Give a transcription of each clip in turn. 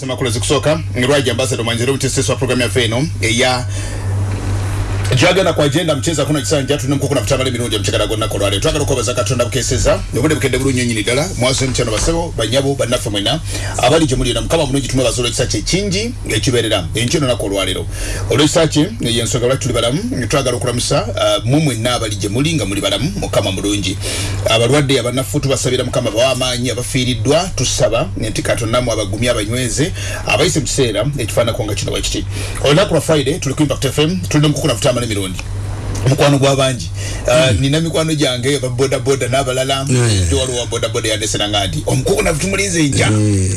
sema kule zikusooka Rwaji Ambassador Mwanjero mtesesi wa programu ya Feno ya jagana kwa agenda mcheza kuna kisanja tu nimko kuna kutamale mirungi mchekana gonna kolwale. Twagala ko bazaka tonda bukeseza nobode bukende bulunyo nyinyi dala mwaso mchano basebo banyabo banafe mwena. Abali jemuli na mkama mulungi tumwe bazolo kisache kingi ekiberera enchino na kolwalero olusache yensonga lwa tuli balamu twagala okulamusa uh, mumwe nabali jemuli nga muli balamu mukama mulungi abalwadde abanafu tubasabira mukama bawamanyi abafiiriddwa tusaba nti katonda abagumya abanyweze abayise mu kiseera ekifaanana kwanga kino bwekiti olunaku lwa friday tuli ku impact fm tulina mukukuna kutambula emirundi. Mukwano gwabangi uh, nina mikwano gyange babodaboda n'abalala Yeah. waliwo wa bodaboda yandesera nga nti omukuku nafu tumulinze nja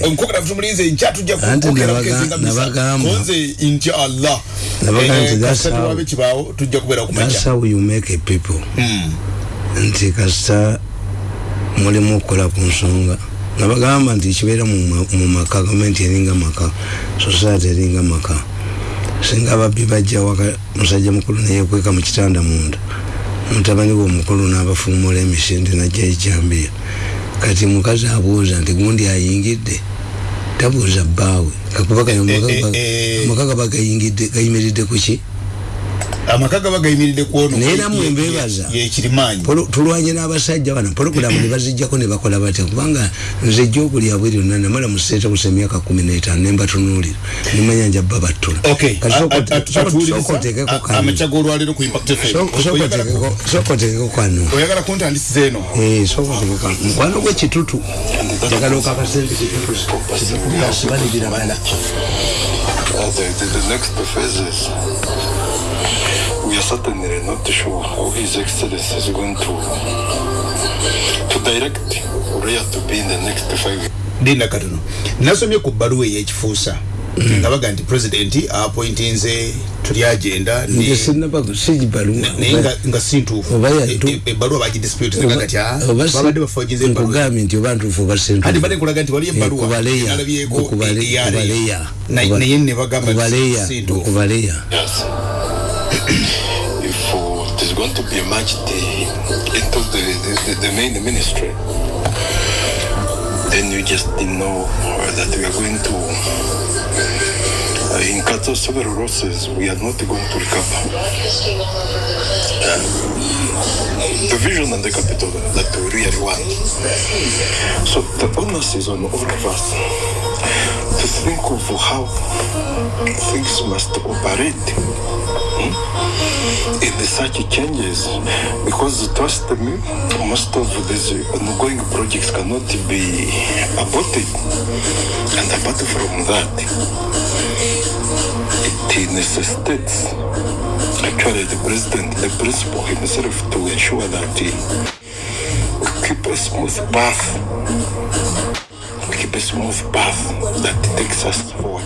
omukuku nafu tumulinze nja tujja Anti kukokera nabaga- bukezinga misa nabagamba. konze insha allah. Nabaga nti that's kasita how- tuwabe kibaawo tujja kubeera that's kumaja how you make a people. Nti kasita mulimu okukola ku nsonga. Nabagamba nti kibeera mu ma- mu maka gavumenti eringa maka society eringa maka singa ababbi bajja waka musajja mukulu neyekweka mu kitanda munda mutabani we omukulu n'abafuumula emisinde najja ejambiya kati mukazi abuuza nti gundi ayingidde tabuuza bbaawe kakuba kano Eh, eh, eh. Amaka gaba gayimiridde kwono Naye namwe mbeebaza. yekirimaanyi Polo- tulwanye n'abasajja bano. Pologulamu ne bazijjako ne bakola batya? Kubanga nze ejjookulya bwe lyonna namala mu seeta kusa emyaka kumi n'etaano ne mbatunuulira. Nemanya nja bba battula okay Kati sooka- sooka- sooka oteekeko kano. amaca g'olwaliro ku impact FM. Sooka- sooka Oyagala ku- oteekeko- sooka oteekeko kano oyagala kuntandisiza eno. Eh, sooka oteekeko kano mukwano gw'ekitutu njagala okakasente kasibalibira bana. Uh, the, the, the next phases, we certainly not sure how His Excellency is going to to direct Korea to be in the next five years. linda katono nasomye ku bbaluwa eyekifuusa nga baga nti pulezidenti apointinze tuli agenda naye nga- si ntuufu E- e- ebbaluwa bagidisputega kati oba si- babadde bafojiza ebbaluwa nkugambye nti oba ntuufu oba si hati ntuufu. badde nkulaga nti wali Eh, ebbaluwa nalabyeko Kuba- naye ne bagamba si ntuufu going to be merged uh, into the, the, the, main ministry, then you just didn't know uh, that we are going to uh, incur several losses we are not going to recover. the vision and the capital that we really want. So the onus is on all of us to think of how things must operate hmm, in such changes because trust me, most of these ongoing projects cannot be aborted. And apart from that, it necessitates actually the president, the principal himself to ensure that he keep a smooth path, a smooth path that takes us forward.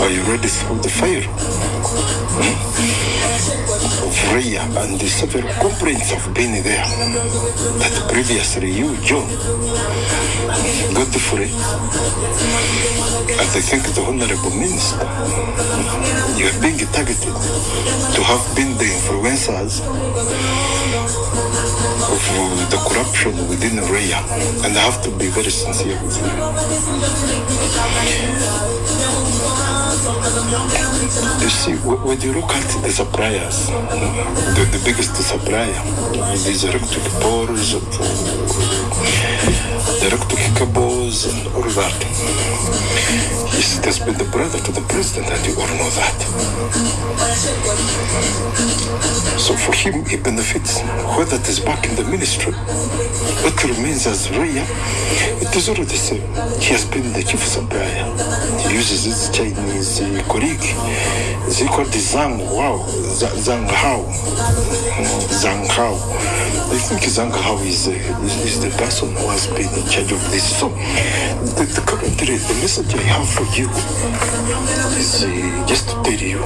Are you ready for the fire? Of Rhea and the several complaints have been there that previously you, John, Godfrey, and I think the Honorable Minister, you are being targeted to have been the influencers of the corruption within Rhea, and I have to be very sincere with you. You see, when you look at the suppliers, the, the biggest supplier, these electric poles, the electric cables, and all that, yes, it has been the brother to the president, and you all know that. So for him, he benefits. Whether it is back in the ministry, it remains as Rhea, it is already the same. He has been the chief supplier. He uses his Chinese uh, colleague. Is he called the Zhang Hao? Zhang Hao. Zhang. I think Zhang is, uh, is, is the person who has been in charge of this. So, the, the currently, the message I have for you is uh, just to tell you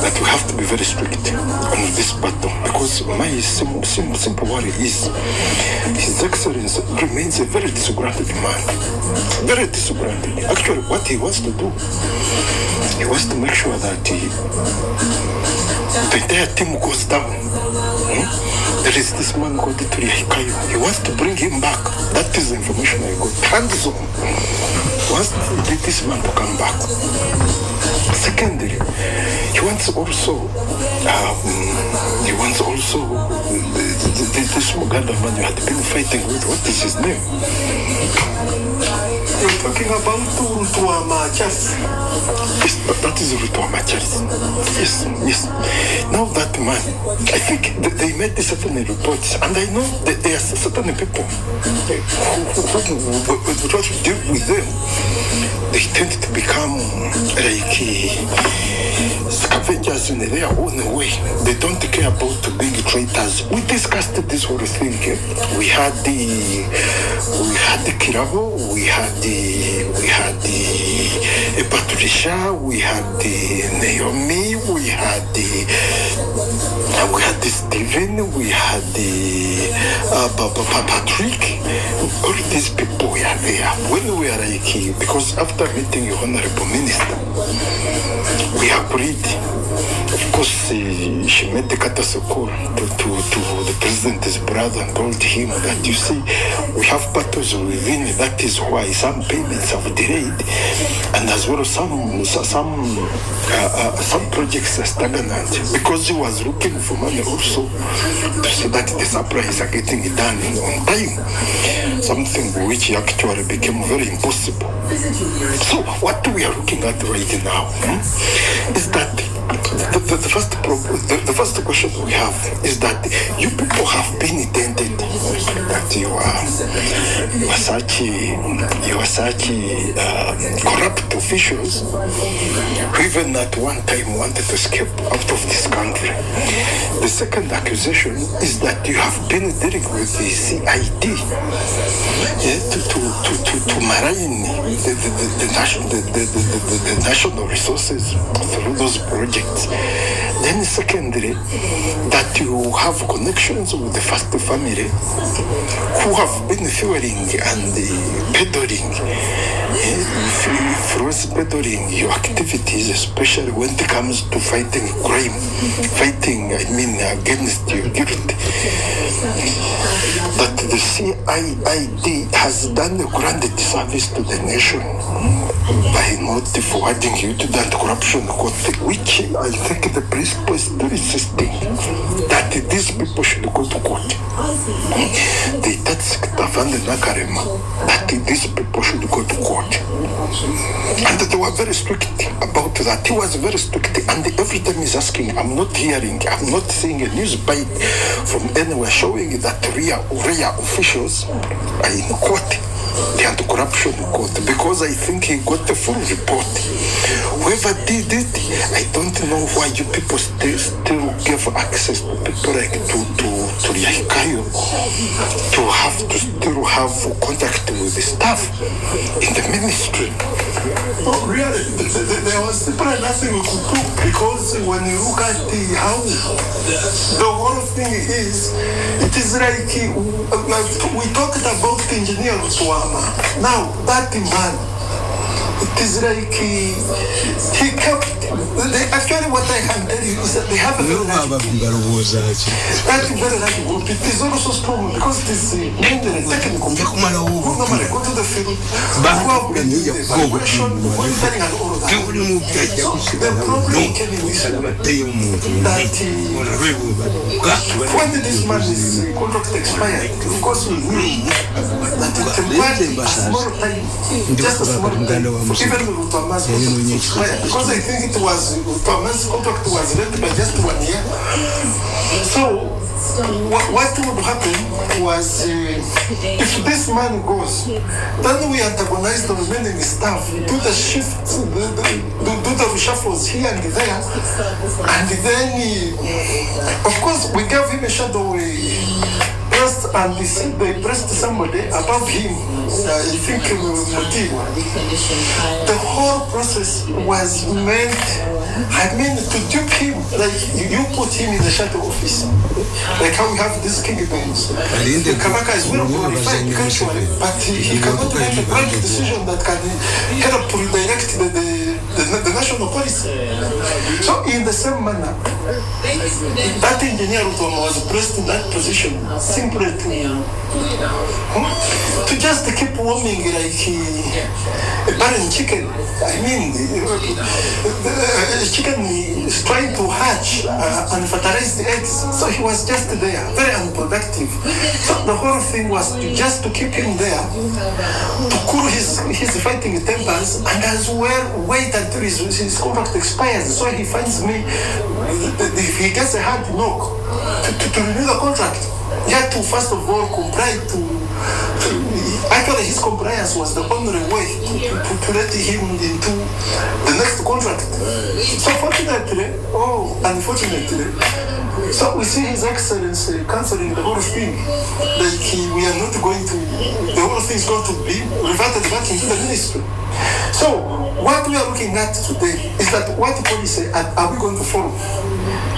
that you have to be very strict on this battle because my simple, simple, simple worry is His Excellency remains a very disgruntled man. Very disgruntled. Actually, what he wants to do, he wants to make sure that he, the entire team goes down. Hmm? There is this man called Turia Hikayo. He wants to bring him back. That is the information I got. Hands on. Wants this man to come back. Secondly, he wants also, um, he wants also the, the, this Muganda man you had been fighting with. What is his name? You're talking about Rutua Machas. Yes, that- that is Rutua Machas. Yes, yes. Now that man, I think th- they made certain reports, and I know that there are certain people who, who, who, who, try to deal with them. They tend to become like uh, scavengers in their own way. They don't care about being traitors. We discussed this whole thing. We had the we had the Kirabo, we had the we had the Patricia, we had the Naomi, we had the we had the Stephen, we had the uh, Pa- Pa- Pa- Patrick. All these people were there when we were like because after meeting your honorable minister, we agreed. Of course, she made the call to, to, to the president's brother and told him that you see, we have battles within. That is why some payments have delayed, and as well some some uh, uh, some projects are stagnant because he was looking for money also to see that the supplies are getting done on time. Something which actually became very impossible. So what we are looking at right now hmm, is that the, the, the first pro- the, the first question we have is that you people have been intended that you are you such you are such uh, corrupt officials who even at one time wanted to escape out of this country. The second accusation is that you have been dealing with the CID yeah, to, to, to, to, to marine the, the, the, the, national, the, the, the, the, the national resources through those projects. Then secondly, that you have connections with the first family who have been fueling and uh, peddling, uh, influence peddling your activities, especially when it comes to fighting crime, fighting, I mean, against your guilt that the CIID has done a grand disservice to the nation by not forwarding you to the anti-corruption court, which I think the principal is still insisting that these people should go to court. They tasked Tavan That these people should go to court. And they were very strict about that. He was very strict, and every time he's asking, I'm not hearing, I'm not seeing a news bite from anywhere showing that real, real officials are in court, the anti-corruption court, because I think he got the full report. Whoever did it, I don't know why you people still, still give access to people like to to to Yaikayo to have to still have contact with the staff in the ministry. Oh, really? Th- th- th- There was simply nothing we could do because when you look at the how the whole thing is, it is like uh, like we talked about the engineer Tuama. Now that man, it is like he, he kept. They, actually, what I can tell you is that they have a very large that very large group. It is also strong because it is uh, mainly technical. nja kumalawo Who normally go to the field, who Ba- have been nija the kugogo evaluation, timu, monitoring and all that. tewuli So the problem came in this that uh, when this man is uh, contract expired, of course we knew that it required a small time, just a small time, Muganda wa for Musa. even Rutaman's Yali contract to mwenye expire, because I think it was Rutaman's contract was left by just one year. So what, what would happen was uh, if this man goes, then we antagonize the remaining staff, do the shifts, the, do, do the reshuffles here and there, and then, of course, we gave him a shadow. Uh, and they, pressed somebody above him. Uh, I think Mutiwa. The whole process was meant, I mean, to dupe him. Like you put him in the shadow office, like how we have these kingdoms. The Kabaka is well qualified culturally, but he, he cannot make a grand decision that can help redirect the, the, the, the national policy. So in the same manner, that engineer was placed in that position simply to Hmm? to just keep warming like a barren chicken. I mean, the, the chicken is trying to hatch uh, and fertilize the eggs. So he was just there, very unproductive. So the whole thing was just to keep him there, to cool his, his fighting tempers, and as well wait until his, his contract expires. So he finds me, he gets a hard knock, to, to, to renew the contract. He had to first of all comply to, to actually his compliance was the only way to, to, to let him into the next contract. So fortunately, oh unfortunately, so we see His Excellency cancelling the whole thing. Like we are not going to, the whole thing is going to be reverted back into the ministry. So what we are looking at today is that what policy are, are we going to follow?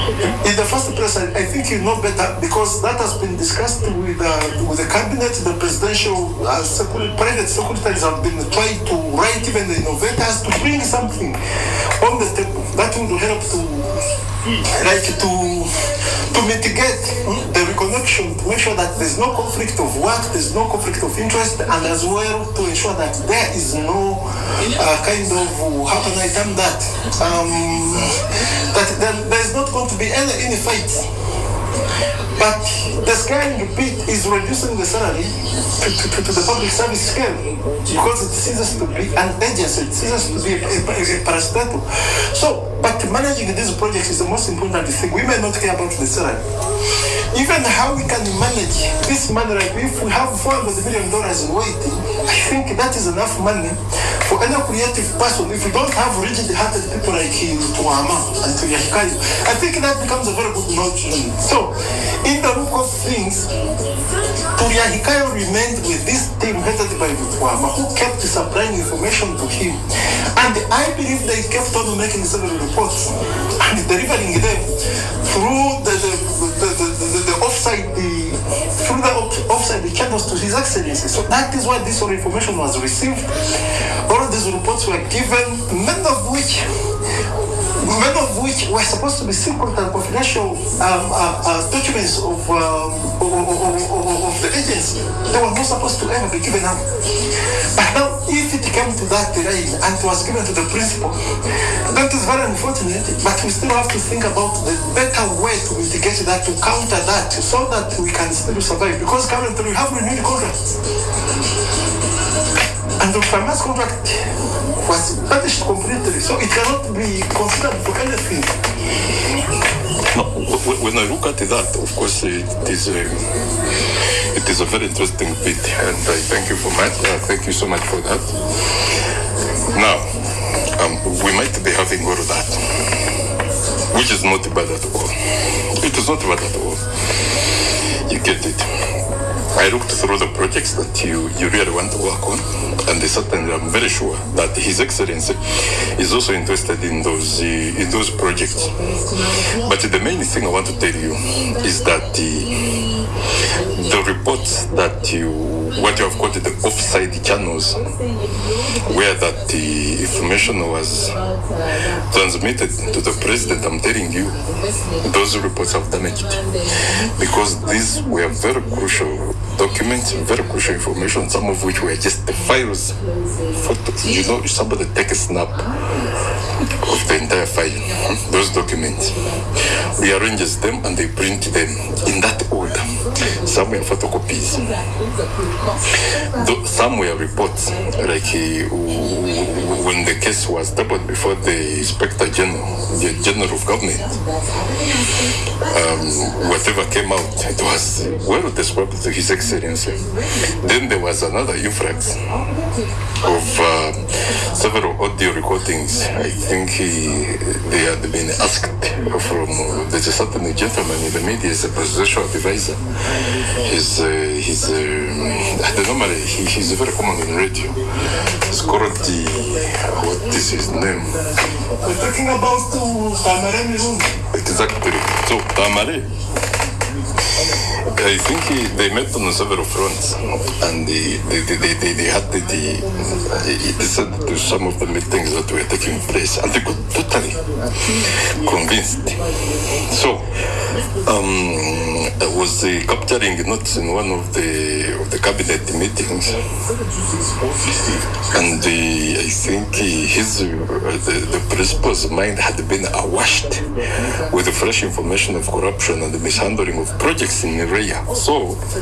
In the first place, I, think you know better because that has been discussed with uh, with the cabinet. The presidential uh, secretary, private secretaries have been trying to write even the innovators to bring something on the table that will help to like to to mitigate hmm, the reconnection to make sure that there's no conflict of work, there's no conflict of interest, and as well to ensure that there is no uh, kind of how can I term that um, that there, there's not going to be any any fights. But the scaling bit is reducing the salary to, to, to, to the public service scale because it ceases to be an agency, it ceases to be a, a, a. So, but managing these projects is the most important thing. We may not care about the salary. Even how we can manage this money, like if we have 400 million dollars in waiting, I think that is enough money for any creative person. If we don't have rigid-hearted people like Tuama and Tuyashikari, I think that becomes a very good notion. So, in the look of things, Tuyahikayo remained with this team headed by Tuama, who kept supplying information to him. And I believe they kept on making several reports and delivering them through the, the, the, the, the, the offside the through the off, offside the channels to his excellency. So that is why this information was received. All of these reports were given, many of which many of which were supposed to be secret and confidential um, uh, uh, documents of, um, of, of, of, the agency. They were not supposed to ever be given out. But now, if it came to that line and it was given to the principal, that is very unfortunate. But we still have to think about the better way to mitigate that, to counter that, so that we can still survive. Because currently we have renewed contracts. And the finance contract was punished completely, so it cannot be considered for anything. No, when I look at that, of course, it is a, it is a very interesting bit, and I thank you for that. Uh, thank you so much for that. Now, um, we might be having all of that, which is not bad at all. It is not bad at all. You get it. I looked through the projects that you, you really want to work on, and certainly I'm very sure that His Excellency is also interested in those uh, in those projects. But the main thing I want to tell you is that the the reports that you what you have called the offside channels, where that the information was transmitted to the president, I'm telling you, those reports have damaged because these were very crucial documents, very crucial information, some of which were just the files, photos. You know, somebody take a snap of the entire file, hmm, those documents, rearranges them and they print them in that order. Some were photocopies, some were reports, like when the case was tabled before the Inspector General, the General of Government. Um, whatever came out, it was well described to His Excellency. Then there was another influx of uh, several audio recordings. I think he, they had been asked from there's a certain gentleman in the media, is a presidential advisor. He's, uh, he's uh, I don't know, normally he, he's very common on radio. It's called the, what is his name? We're talking about uh, Tamare Exactly. So, Tamare, I think he, they met on several fronts, and they they, they, they, they, had the, the he listened to some of the meetings that were taking place, and they got totally convinced. So, um, I was capturing notes in one of the of the cabinet meetings, and the, I think his uh, the, the principal's mind had been awashed with the fresh information of corruption and the mishandling of projects in So the,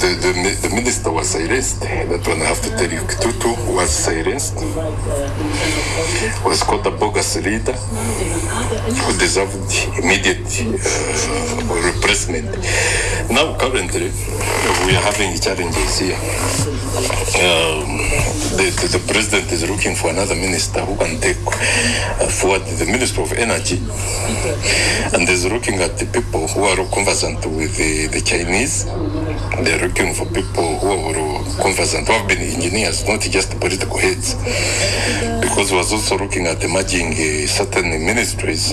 the, the, the, the minister was silenced. That one I have to tell you. Tutu was silenced. Was called a bogus leader who deserved immediate uh, replacement. Now currently we are having challenges here. Um, the, the, the president is looking for another minister who can take uh, forward the Minister of Energy and is looking at the people who are conversant with the, the Chinese. They're looking for people who are conversant, who have been engineers, not just political heads. Because was also looking at merging uh, certain ministries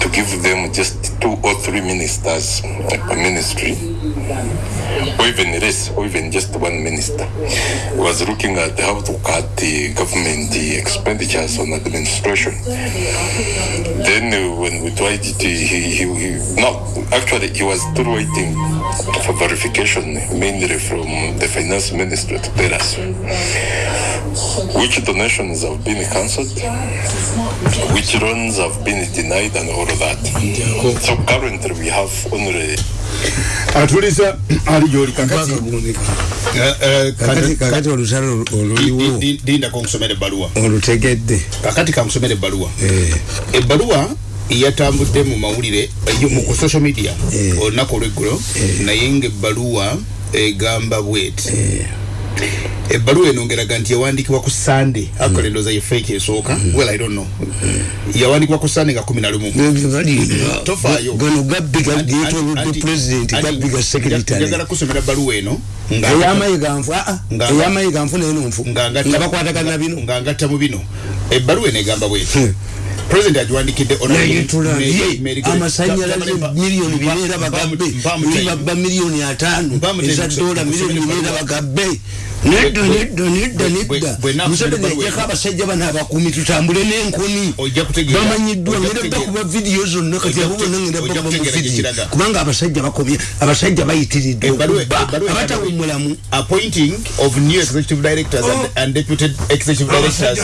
to give them just two or three ministers per ministry even or even just one minister, was looking at how to cut the government the expenditures on administration. Then uh, when we tried it, he, he, he, no, actually he was still waiting for verification, mainly from the finance minister to tell us which donations have been cancelled, which loans have been denied and all of that. So currently we have only atuliza ali gyoli kakati Bakagunika. eh, eh, kakati kati- kakati olusalo di- oluliwo. di- dinda konkusomera ebbaluwa. Olutegedde. Kakati kamusomera ebbaluwa. Eh, ebbaluwa yatambudde mu mawulire eh, ku social media Eh. olunaku olweggulo naye ngaebbaluwa egamba bweti ebbaluwa enongeraga nti yawandiikibwa ku sande actually ndooza ye fake esooka well i don't know. Yawandiikibwa ku sande nga kumi na lumu. Tofaayo. gano gabbiga anti- pulezidenti gabbiga sekretary njagala kusomera ebbaluwa eno eyamayiga nfu aa Nga- eyamayiga nfu naye nonfu. nga bakwatagana bino. nga ngatta mu bino. Ebbaluwa eno egamba bweti president agiwandikidde nayetulabye amasanyalaze miliyoni bina era bagabbe. Nibabba miliyoni ataano. Mpamutende eza dola miliyoni kusomera bina era ebbaluwa. bagabbe. Nedda nedda nedda nedda. Museveni ajjako abasajja bano abakumi tutambule n'enkoni. Bamanyiddwa ojja ngera kutegeera- bakuba vidiyo zonna kati abo bonna ngenda ojja bakuba mu vidiyo kubanga abasajja bakomye abasajja bayitiridde Ebbaluwa- okubba. ebbaluwa abatawummulamu appointing of new executive directors and, Oh. and deputy executive Oh, directors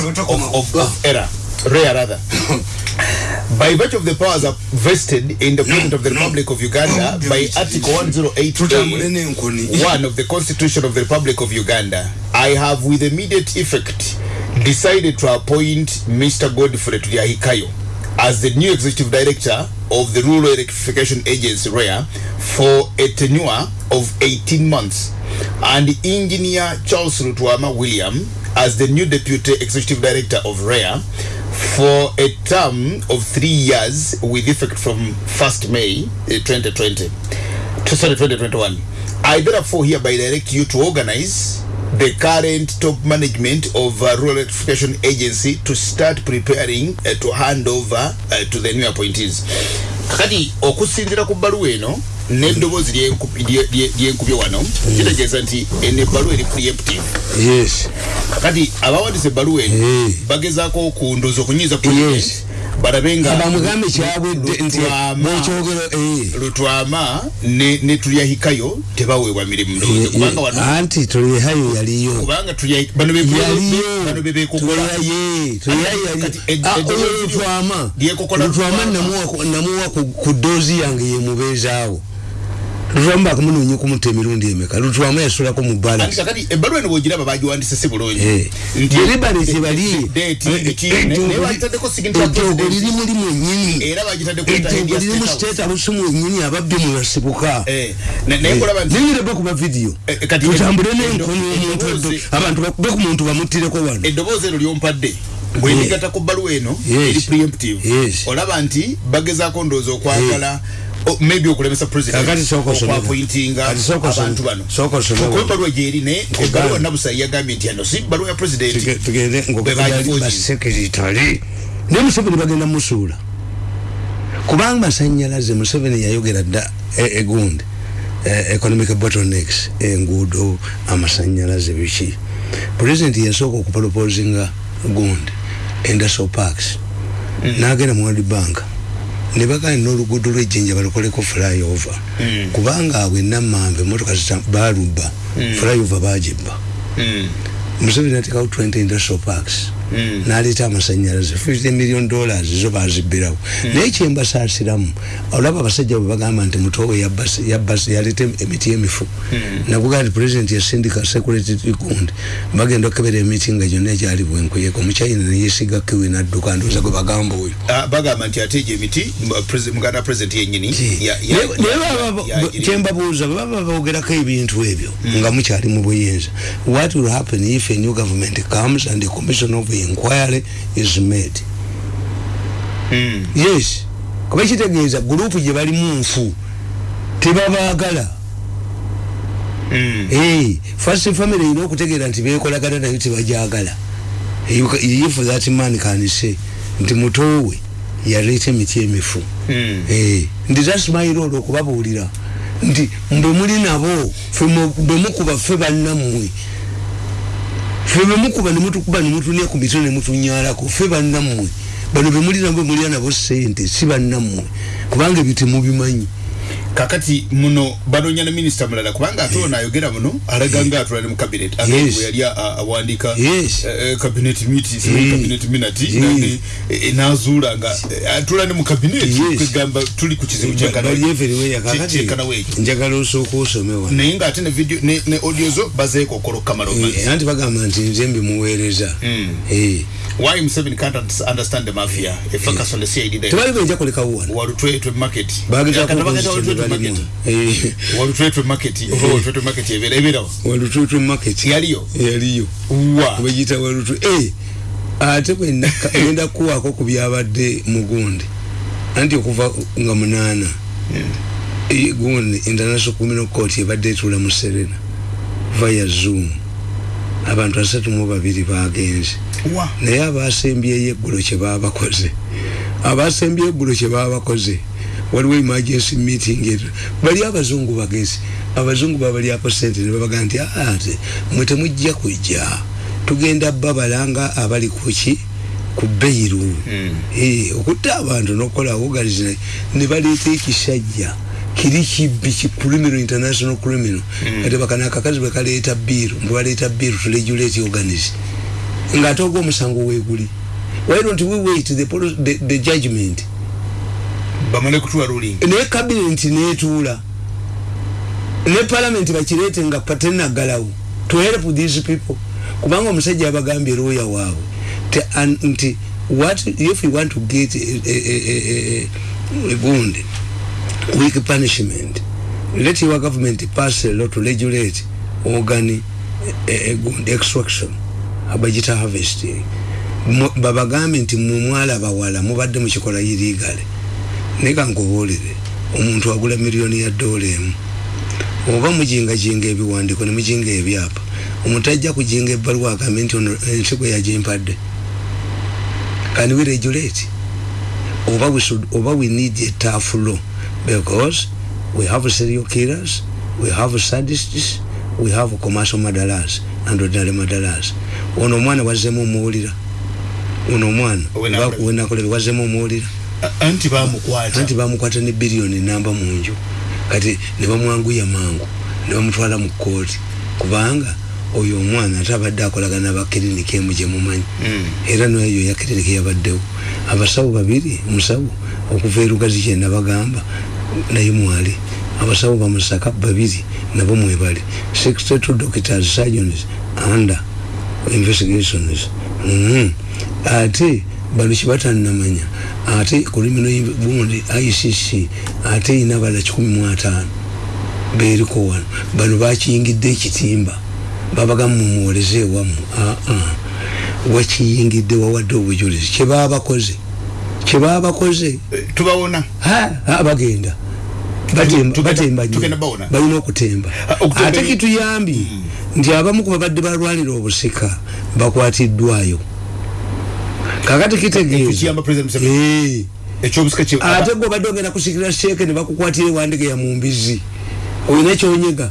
of era rare rather by virtue of the powers are vested in the president of the republic of uganda Oh, by article yes. 108 n'enkoni one of the constitution of the republic of uganda. I have with immediate effect decided to appoint mr godfrey tuliahikayo as the new executive director of the rural electrification agency rea for a tenure of 18 months. And engineer charles rutwama william as the new deputy executive director of rea for a term of three years with effect from 1st may eh, 2020 to sorry 2021 i therefore hereby direct you to organize the current top management of uh, rural electrification agency to start preparing uh, to hand over uh, to the new appointees. Kakati okusinzira ku bbaluwa eno n'eddoboozi lyenku- lye- lye- lyenkubye wano kitegeeza nti eno ebbaluwa eri preemptive. Yes. Kakati abawandisa ebbaluwa eno bagezaako okundoza okunyiza Yes. balabe nga bamugambe kyabwedde nti eh. lutwama ne, tulyahikayo tebaweebwa mirimu anti tulihayo yaliyo. Bano be- yaliyo. bano be bekokola Kati ed- eddoboozi lutwama. Lyekokola lutwama Lutwama. namuwa ku doozi yange yemubeezaawo lutwama bakumunonye kumutta emirundi emeka lutwama yasulako mu Anti balance kakati ebbaluwa eno bwogiraba bagiwandise si bulungi. Eh. Deliberate bali. nebagitaddeko signature ejjoogo president lirimu limu ennyini era bagitaddeko ejjoogo lirimu state house. mu ennyini ababbi mwebasibuka naye kulaba nti nengere bakuba vidiyo Eh, kati tutambule ed- n'enkoni ed- omuntu eddoboozi- eddo abantu bakube ku muntu bamuttireko wano. Eddoboozi eno lyompadde bwendigata ku bbaluwa eno Yes. eri preemptive. Yes. olaba nti bagezaako ndowooza okwagala o- maybe okulemesa president Kakati Kati sooka osomera. abantu bano. Sooka osomera. kuba ebbaluwa gyeri naye ebbaluwa nabusayi yagambye nti ano si bbaluwa ya president? Tuge- tugende Bwe bagifuuzi. basekeritale naye museveni bagenda musuula. Kubanga masanyalaze museveni yayogera dda e- egundi eh, economic bottlenecks enguudo amasanyalaze biki. President yasooka okuporoposinga gundi industrial parks. Nagenda mu world bank ne bagani n'oluguudo lwejjinja balukoleko flyover. Kubanga abwe nammanve emotoka zita- baluba flyover bagibba museveni atekawo 20 industrial parks naleeta amasanyalaze. 50 million dollars zo bazibbirawo. Naye kyembasaasiramu olaba abasajja bwe bagamba nti mutowe yabbasi yaleeta emiti emifu. Nakugaa nti president yasindika security gundi bagenda okebera emiti nga gyonna egyali bwenkuyeko. Muchina neyesiga kiwi nadduka ndooza gwe bagamba oyo. Ah, bagamba nti ate egyo emiti muganda president yenyini naye kyembabuuza baba bogerako ebintu ebyo nga mukyali mu buyinza what will happen if a new government comes and a commission of inquiry is made yes. Kuba kitegeeza gurupu gye balimu nfu tebabaagala. Eh, first family erina okutegeera nti bekolagana nayo tebajagala You ca- if that man can say nti mutowe yaleeta emiti emifu. Eh, nti that's my role okubabuulira. Nti mbwe muli nabo mu- bwe mukuba ffe bannammwe ffe bwe mukuba ne mutukuba ne mutunia ku mitwe ne mutunyalako ffe bannammwe. Bano be muli nabo mulya nabo sente si bannammwe. Kubanga ebyo temubimanyi kakati muno banoonya ne minisita mulala kubanga ate ono ayogera muno alaga nga atula ne mu cabinet ate Yes. bwe yali a- a- awandiika Yes. eh, cabinet meeting, Eh. cabinet minute Eh. nane, eh, n'azuula nga eh, atula ne mu cabinet Yes. kwegamba tuli ku kizibu kyenkana bali everywhere kye- kakati kyenkana weekyo njagala osooka osome wano naye ngaate ne video ne, ne audio zo bazeeko okolo kamala Eh, anti bagamba nti nze mbimuweereza Eh. Why Museveni can't unders- understand the mafia? If focus on the CID there tebali benja kulekawo wano walutwetwe market. Bagezaako Kati bagenda opposition walutwetwe balimu market. Eh, walutwetwe market oba walutwetwe market ebeera ebeerawo walututwe market. Yaliyo? yaliyo. Wa bagiyita walutwe Eh, ate bwe genda kuwaako ku byabadde mu gundi anti okuva nga munaana Eh, gundi international criminal court ebadde etuula mu serena via zoom abantu asatu mu babiri bagenze. Naye abasembyeyo eggulo kye baba bakoze abasembyeyo eggulo kye baba bakoze waliwo emergency meeting bali abazungu bagezi abazungu babalyako sente ne babaga nti "Ah, ate mwe temujja kujja. Tugenda babalanga abali kuki ku beiru Eh, okutta abantu nokukola wogaliza ne baleeta ekisajja kiri kibbi ki criminal international criminal kati bakana akakazi bwe kaleeta biiru mbwe baleeta biiru turegulate organize ng'ate ogwo omusango weeguli why don't we wait the, the, the judgment bamale kutuwa ruling naye cabinet neetuula ne parliament bakireete nga patenaggalawo to help these people kubanga omusajja abagambye lawyer waabwe Te- an- nti what if you want to get a, weak punishment. Let your government pass a law to regulate organ a gundi extraction abagita harvesting. Babagambye nti mumwala bawala mubadde mukikola irigale naye kankubuulire omuntu agula miliyoni ya dola emu. Oba mujingajinga ebiwandiiko ne mujinga ebyapa. Omuntu ajja kujinga ebbaluwa agambe nti ono ensigo yagimpadde can we regulate? Oba we should oba we need a tough law because we have serial killers we have sadists we have commercial madalas and ordinary madalas ono omwana wazzemu omuwulira ono omwana Owe Nakulebe. wenakulebe wazzemu omuwulira A- anti bamukwata. Anti bamukwata ne biliyoni namba munju. Kati ne bamwanguya mangu ne bamutwala mu kooti kubanga oyo omwana ate abadde akolagana ba kiriniki emu gye mumanyi era neyo ya kiriniki yabaddewo. Abasawo babiri musawo okuva erugazi kyenda bagamba naye mwali. Abasawo bamusaka babiri nabo mwebali. 62 doctors surgeons under investigations. Mm. ate bano kibatanamanya ate criminal bundi icc ate ina bala kikumi mu ataano beriko wano. Bano bakiyingidde ekitimba babaga mumuwoleze ewamu aa wakiyingidde wawadde obujulizi kyebaba bakoze kyebaba bakoze Eh, tubawona. Ha, ha, bagenda. Batemba- balina okutemba. Ate kituyambi nti abamu ku babadde balwanira obusika bakwatiddwayo. Kakati kitegeeza. Museveni. Eh, ate gwe obadde ogenda kusikira sheeke ne bakukwatira ewandike ya mumbizi. Olina kyonyega?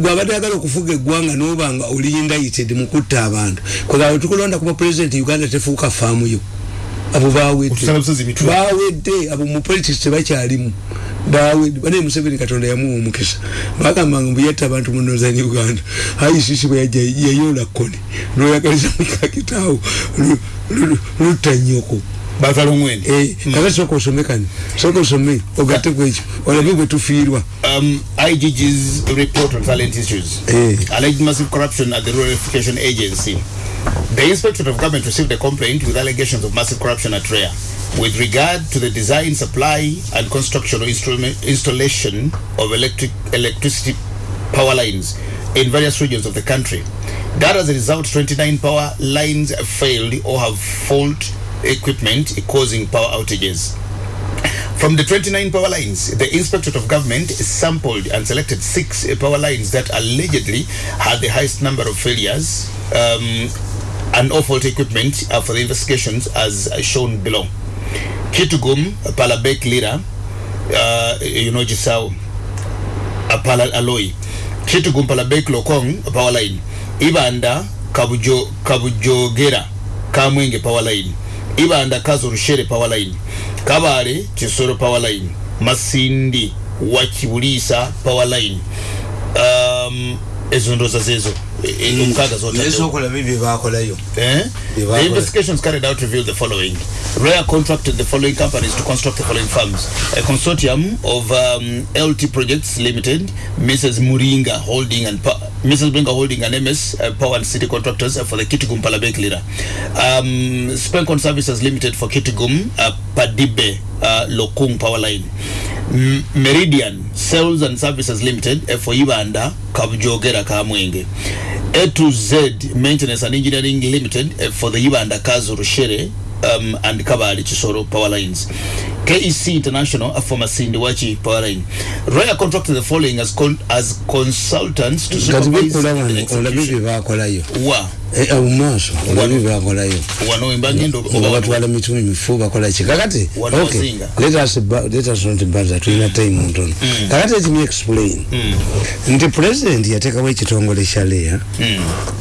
Gwabadde agala okufuga eggwanga nobanga oli indicted mu kutta abantu. Kwegawe tukulonda kuba president uganda tefuuka faamuyo abo bawedde. Abo mu politics tebakyalimu. Bawedde banaye museveni katonda yamuwa omukisa. Bagambanga mbu yatta abantu mu northern uganda. Aisisi bwe yajja yayola kone noyagaliza mukakitaawo lutta nyoko batwala omwende Eh, kakati soka osome kani? Soka osome ogatte ku ekyo. Olabe bwe tufiirwa. Um, IGG's report on talent issues. Eh. alleged massive corruption at the Rural Verification Agency. The Inspectorate of Government received a complaint with allegations of massive corruption at REA with regard to the design, supply, and construction or installation of electric electricity power lines in various regions of the country. That as a result, 29 power lines failed or have fault equipment causing power outages. From the 29 power lines, the Inspectorate of Government sampled and selected six power lines that allegedly had the highest number of failures um, and off fault equipment uh, for the investigations as shown below. Kitugum, Palabek Lira, uh, you know, Jisao, Apala Aloi, Kitugum, Palabek Lokong, power line, Ibanda, Kabujo, Kabujogera, Kamwenge power line, Ibanda, Kazurushere power line, Kabale, Chisoro power line, Masindi, Wachibulisa power line, um, ezo e- e- omukaaga naye zotazo sokola bibye bakolayo Eh? The investigations carried out revealed the following. REA contracted the following companies to construct the following farms. A consortium of um, LT Projects Limited, Mrs. Muringa Holding and pa- Mrs. Muringa Holding and MS uh, Power and City Contractors uh, for the Kitugum Palabek Lira. Um, Spencon Services Limited for Kitugum uh, Padibe uh, Lokung Power Line. Meridian Sales and Services Limited for Ibanda Kabujogera Kamwenge. A to Z Maintenance and Engineering Limited for the Ibanda Kazu Rushere um, and Kabali Chisoro power lines. KEC International uh, for Masindi Wachi power line. Roya contracted the following as con- as consultants to supervise the execution. Wa. Awo maaso olabe bye bakolayo nga batwala mitumi mifu bakola ki kakati Wano okay bazinga. let us ba- let us not bother tulina time ntono kakati let me explain. Nti president yateekawo ekitongole kya leya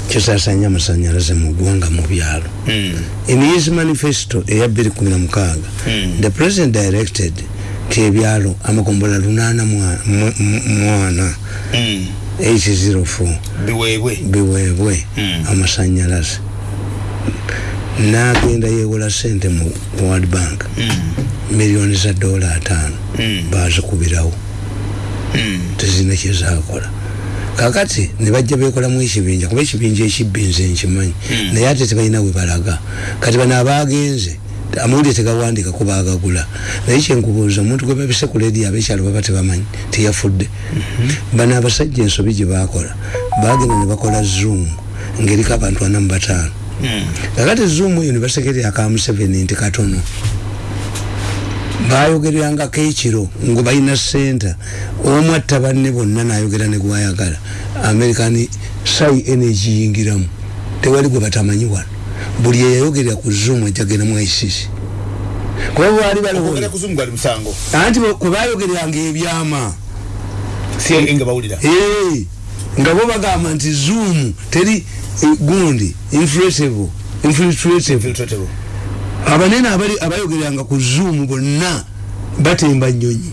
kisasanya amasanyalaze mu ggwanga mu byalo in his manifesto eya 2016 the president directed ti ebyalo amakombola lunaana mwa- mu- mu- mwana 804 biweebwe. Biweebwe. Amasanyalaze nagenda yewola sente mu world bank. Miliyoni za dola ataano. Bazikubirawo tezina kyezakola kakati nebajja bekolamu ekibinja kuba ekibinja ekibbi nze nkimanyi. Naye ate tebalina we balaga. Kati bano abagenze amawulire tegawandikako bagagula naye kyenkubuuza omuntu gwe babise ku ledi abekyalo baba tebamanyi teyafudde. Bano abasajja ensobi gye bakola bagenda ne bakola zoom ngaeriko abantu ana mu bataano. Kakati zoom eyo ne basekerera aka museveni nti katono bayogererangako ekiro nga balina senta omu atta banne bonna nayogera ne gwayagala. American sai energy yingiramu. Tewali gwe batamanyi wano. Buli eyayogerera ku zoom ajagenda mu icc kuba bwali okwogera balowooza ku zumu gwali musango. Anti kwe bayogereranga ebyama. Nga bo bagamba nti zoom teri eh, gundi infiltratable Filtratable. Abanene abayogeranga ku zoom bonna batemba nyonyi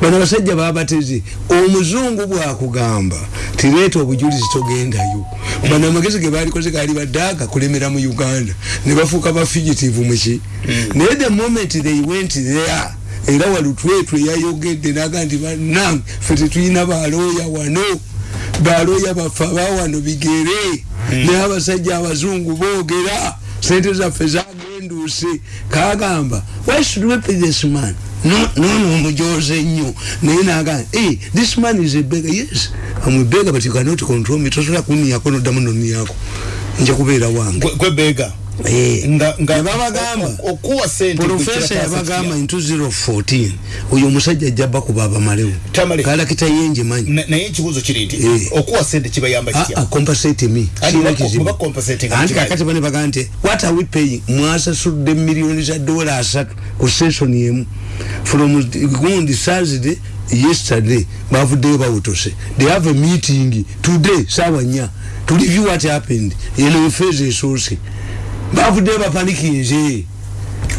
bano abasajja babateze omuzungu bwakugamba tireeta obujulizi togendayo. Bano amagezi ge balikoze gali badaaga kulemera mu uganda ne bafuuka ba fugitive muki naye the moment they went there era walutwetwe yayogedde naga nti bannange fe tetulina balooya wano balooya baffe abawano bigere. Naye abasajja abazungu boogera sente zaffe zagenduse kagamba why should we pay this man? No no omujoze nnyo naye nagamba hey, this man is a beggar. Yes I'm a beggar but you cannot control me. Tosobola kuniyako noddamu noniyako nja kubeera wange Gwe- gwe Eh, nga nga nebabagamba o- okuwa sente profesa yabagamba in 2014 oyo omusajja ajja bakuba abamalewo kalakita yenje manyi Na- naye ekibuuzo kiri nti Eh. okuwa sente kibayamba kitya? compensate me. Ati Sina bako- kizibu. mubakompensating anti kakati bane baga nti what are we paying? Mwasasudde miliyoni za dola asatu ku session emu. From gundi thursday yesterday bavuddeyo bawutose. They have a meeting today sawa nya to review what happened. Eno efeeza esoose bavuddeyo bapanikinze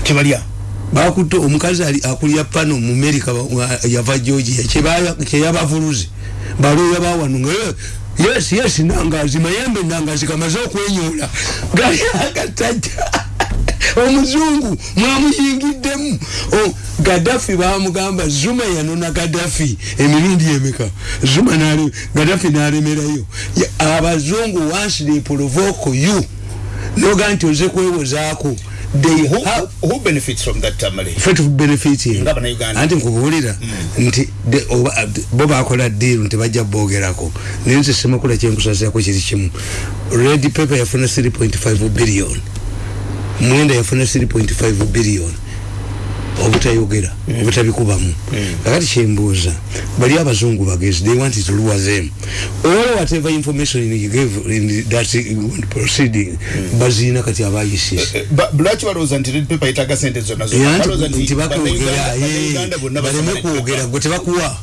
kibalya bakutte omukazi ali akulira pano mu wa- yava georgia kyeyabavuluze baloya bawano nga "Eh, yes yes nangazi mayembe nangazi kamaze okwenyola. Gali agatajja omuzungu mwamuyingiddemu. O, gadafi bamugamba zuma yanona gadafi emirundi emeka? Zuma gadafi nalemerayo abazungu once they provoke you noga nti oze kwewozaako. Bannayuganda. anti nkubuulira nti de- oba- bo bakola diiru nti bajja bogerako naye nze semakula kyenkusazako kiri kimu. Red paper yafuna 3.5 billion. Mwenda yafuna 3.5 billion obutayogera obutabikubamu kakati kyembuuza bali abazungu bagezi they want to lure them. All whatever information you gave in that proceeding baziina kati abayisise Ba- lwaki balowooza nti red paper yetaaga sente zonna zonna? Era nti- Balowooza nti nti bakwogera eh, baleme kwogera gwe tebakuwa.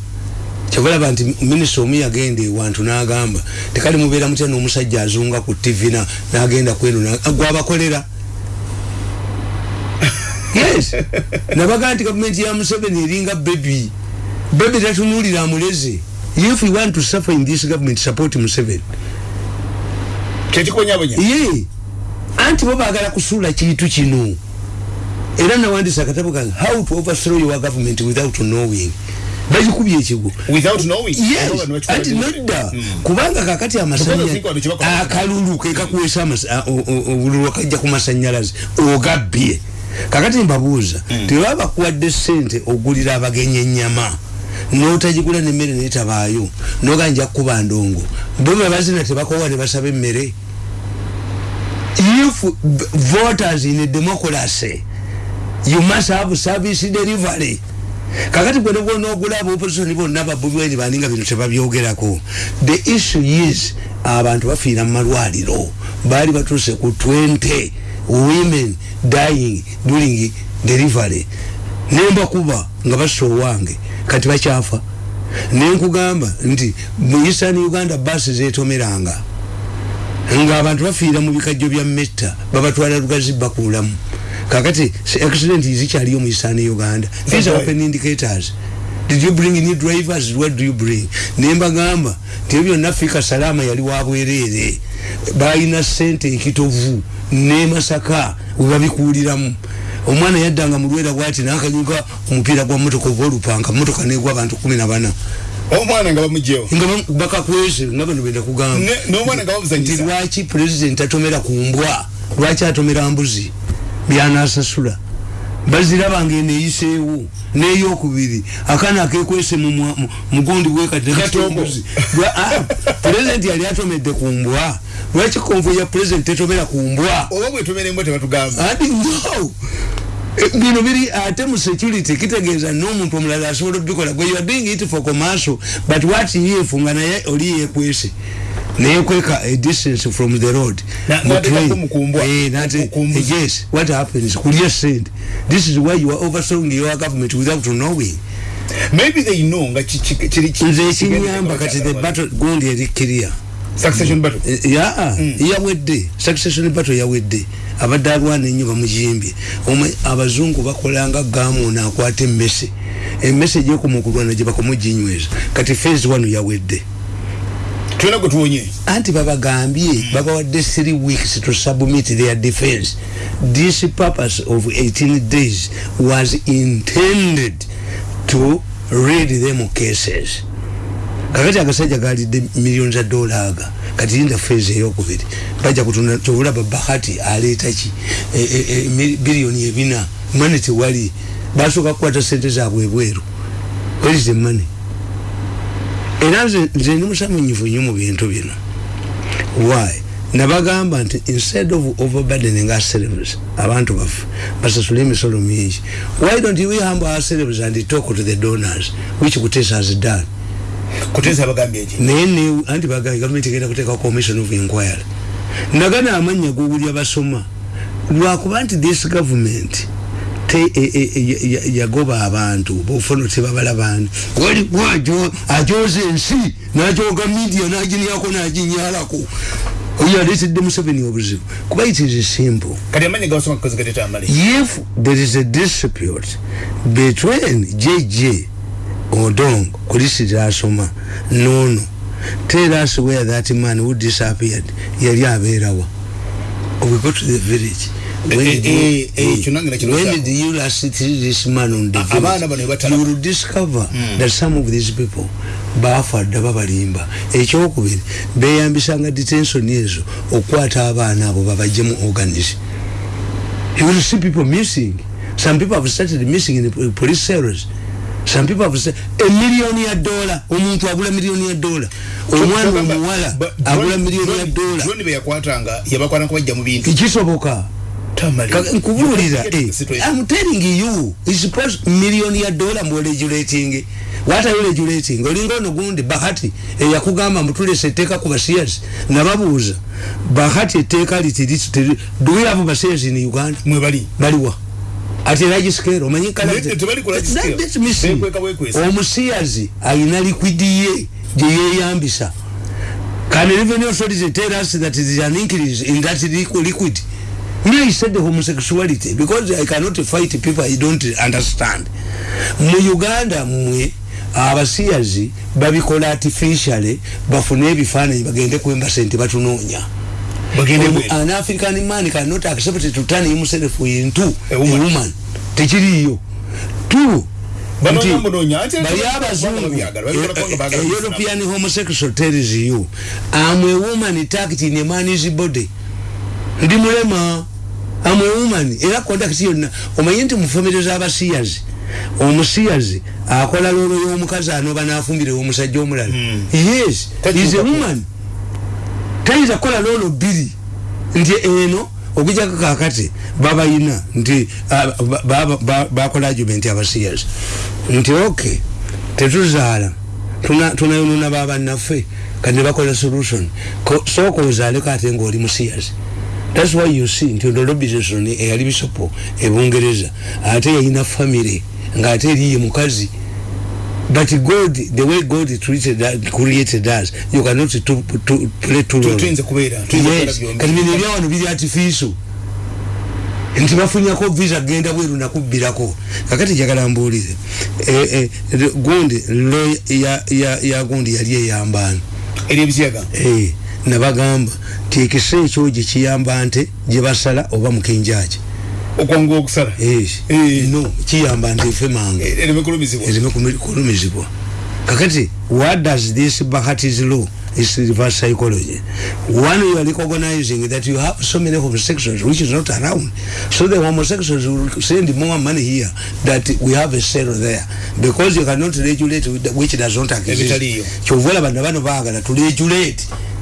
Kyobalaba nti minisita omu yagenda ewantu n'agamba tekali mubeera mutya n'omusajja azunga ku tv na n'agenda kweno na- gwabakolera yes. Nabaga nti gavumenti ya museveni eringa bebi bebi tatunulira amuleze. If you want to suffer in this government support museveni. Kyekikubonyabonya ye. Anti bo baagala kusuula kintu kino. Era nawandisa akatabo kange how to overthrow your government without knowing. Bagikubye ekigo. Anti gye- nedda. Mm. kubanga kakati akalulu kekakuwesa amasa- a- o- o- obululu akajja ku masanyalaze. Ogabbye kakati mbabuuza tebaba bakuwadde sente ogulira abagenyi ennyama notagigula nemmere netabaayo noga nja kuba ndongo. Bo bebazina tebakowa ne basaba emmere? If voters in a democracy you must have service delivery. Kakati gwene gwona ogula abaopposition bonna babubweni baninga bino tebabyogerako. The issue is abantu bafiira mu malwaliro. Baali batuuse ku 20 women dying during delivery. Nembakuba nga bassa owange kati bakyafa. Nenkugamba nti mu eastern uganda basi zetomeranga. Nga abantu bafiira mu bikajjo bya metta babatwala lugazi bakuulamu kakati accident zikyaliyo mu isani uganda. These are open indicators. Did you bring new drivers? What do you bring? Nembagamba nti ebyo byonna fika salama yali wabwereere balina sente ekitovu ne masaka webabikuuliramu omwana yaddanga mu lwera bwati nakanyuka omupiira gwa motoka oba olupanka motoka negwa abantu kumi na bana. Omwana nga bamugyewo nga bakakwese nga bano benda kugamba. Nti lwaki pulezidenti atomera ku mbwa? Lwaki atomera mbuzi? Byanasasula bazirabanga eneeyiseewo neyokubiri. Akana akekwese mugundi Katongo. wekati pulezidenti yali atomedde ku mbwa. Lwaki konvo ya pulezidenti etomera ku mbwa? Oba bwetomera embwa tebatugamba. Ati no! Eh, bino biri ate mu security kitegeeza n'omuntu omulala asobola okubikola gwe you are doing it for commercial but what if nga naye oli yekwese neyekweka a distance from the road Na-. Eh, eh, yes. What happens kulya sente. This is why you are overthrowing your government without knowing. Maybe they know nga ki- ki- kiri ki- nze kigenda ekinyamba kati the battle gundi eri clear. Succession battle? Eh, yawedde succession battle yawedde abadde alwana ennyo bamujimbye omwe abazungu bakolanga gamona akwata emmese. Emmese gyekumukulwana gye bakumujinyweza kati phase one yawedde tulina gwe tuwonye. Anti babagambye babawadde three weeks to submit their defense. This purpose of 18 days was intended to read them cases. Kakati agasajja galidde miliyoni za dola aga kati yinda fezi eyokubiri bajja kutunda tobulaba bahati aleeta ki? E- e- e, mi- biliyoni ebina. Mane tewali. Basooka kukwata sente zaabwe ebweru. Where is the money era nze ndi musamunyivu nnyo mu bintu bino. Why? Nabagamba nti instead of overburdening ourselves abantu baffe basasule emisolo mingi. Why don't we humble ourselves and talk to the donors which kutesa has done? Kuteza abagambye eki naye ne anti bagambye gavumenti egenda kuteeka commission of inquiry. Nagana amanya gugulya basoma lwakuba nti this government te e- e- e- ya- ya- yagoba abantu bofuno tebabalabani wajo ajoza ensi najoga media naginyako naginyalako yaletedde museveni obuzibu. Kuba it is simple. If there is a dispute between JJ Odong kulisitira asoma nono tell us where that man who disappeared yali abeerawa. We go to the village when Eh, did eh, you- eh, eh, did you last see this man on the village? bebatala- you will discover that some of these people bafa dda babalimba. Ekyokubiri beyambisanga detention ezo okukwata abaana abo babajemu organize you will see people missing. Some people have started missing in the po- police cells some people have said a million ya dollar. Omuntu agula million ya dollar. Omwana omuwala agula million ya dollar. Drone beyakwatanga yabakwata nkubajja mu bintu. Kisoboka tamale Ka- nkubuulira eh, Situation. I'm telling you it's supposed million ya dollar mbu regulating what are you regulating olinga ono gundi bahati eyakugamba mutulese etteeka ku basiyas nababuuza. Bahati etteeka liti do we have basiyas in uganda? Mwebali baliwa ati large scale omanyi omusiyazi alina liquidi ye gye yeyambisa can revenue authority tell us that there is an increase in that liqu- liquid me i said homosexuality? Because i cannot fight people i don't understand. Mu uganda mmwe abasiyazi babikola artificially bafune ebifaananyi bagende kwemba sente batunoonya an african man cannot accept to turn himself into A woman. tekiriyo two nti bali abazungu. european homosexual tells you. Am a woman tacked in a man's body. Ndi mulema am a woman era contact yonna omanye nti mu famire z'abasiyazi omusiyazi akola loolo y'omukazi anoba n'afumbirewo omusajja omulala. Yes is a woman. Tayinza kukola loolo bbiri. Nti eno okujjako kakati babayina nti ah, ba- ba- ba- bakola argument abasiyazi. Nti ok tetuzaala tuna- tunayonona babannaffe kati nebakola solution. Ko- sooka ozaaleko ate ngaoli musiyazi thats why you see nti ono robinson eyali bisopo ebungereza ate yayina famire ngaate eriye mukazi. But god the way god treated that, created us you cannot to, to, play tuyinza kubeera yes. kati bino ebyawano biri artificial. Nti bafunyako visa genda bweru nakubbirako kakati jagala mbuulire Eh, eh, gundi lo ya, ya, ya gundi yali eyambaani eri ebiziyaga Eh, nabagamba ti ekisa ekyo gye kiyamba nte gye basala oba mukenjaaki okwanguwa okusala? Eh, Eh. no kiyamba nti efe mangu ereme kulumizibwa. Ereme kumi- kulumizibwa. Kakati what does this bahati's law is reverse psychology? One you are recognizing that you have so many homosexuals which is not around. So the homosexuals will send more money here that we have a sale there. Because you cannot regulate which does not exist. Ebitaliiyo. kyova olaba na bano baagala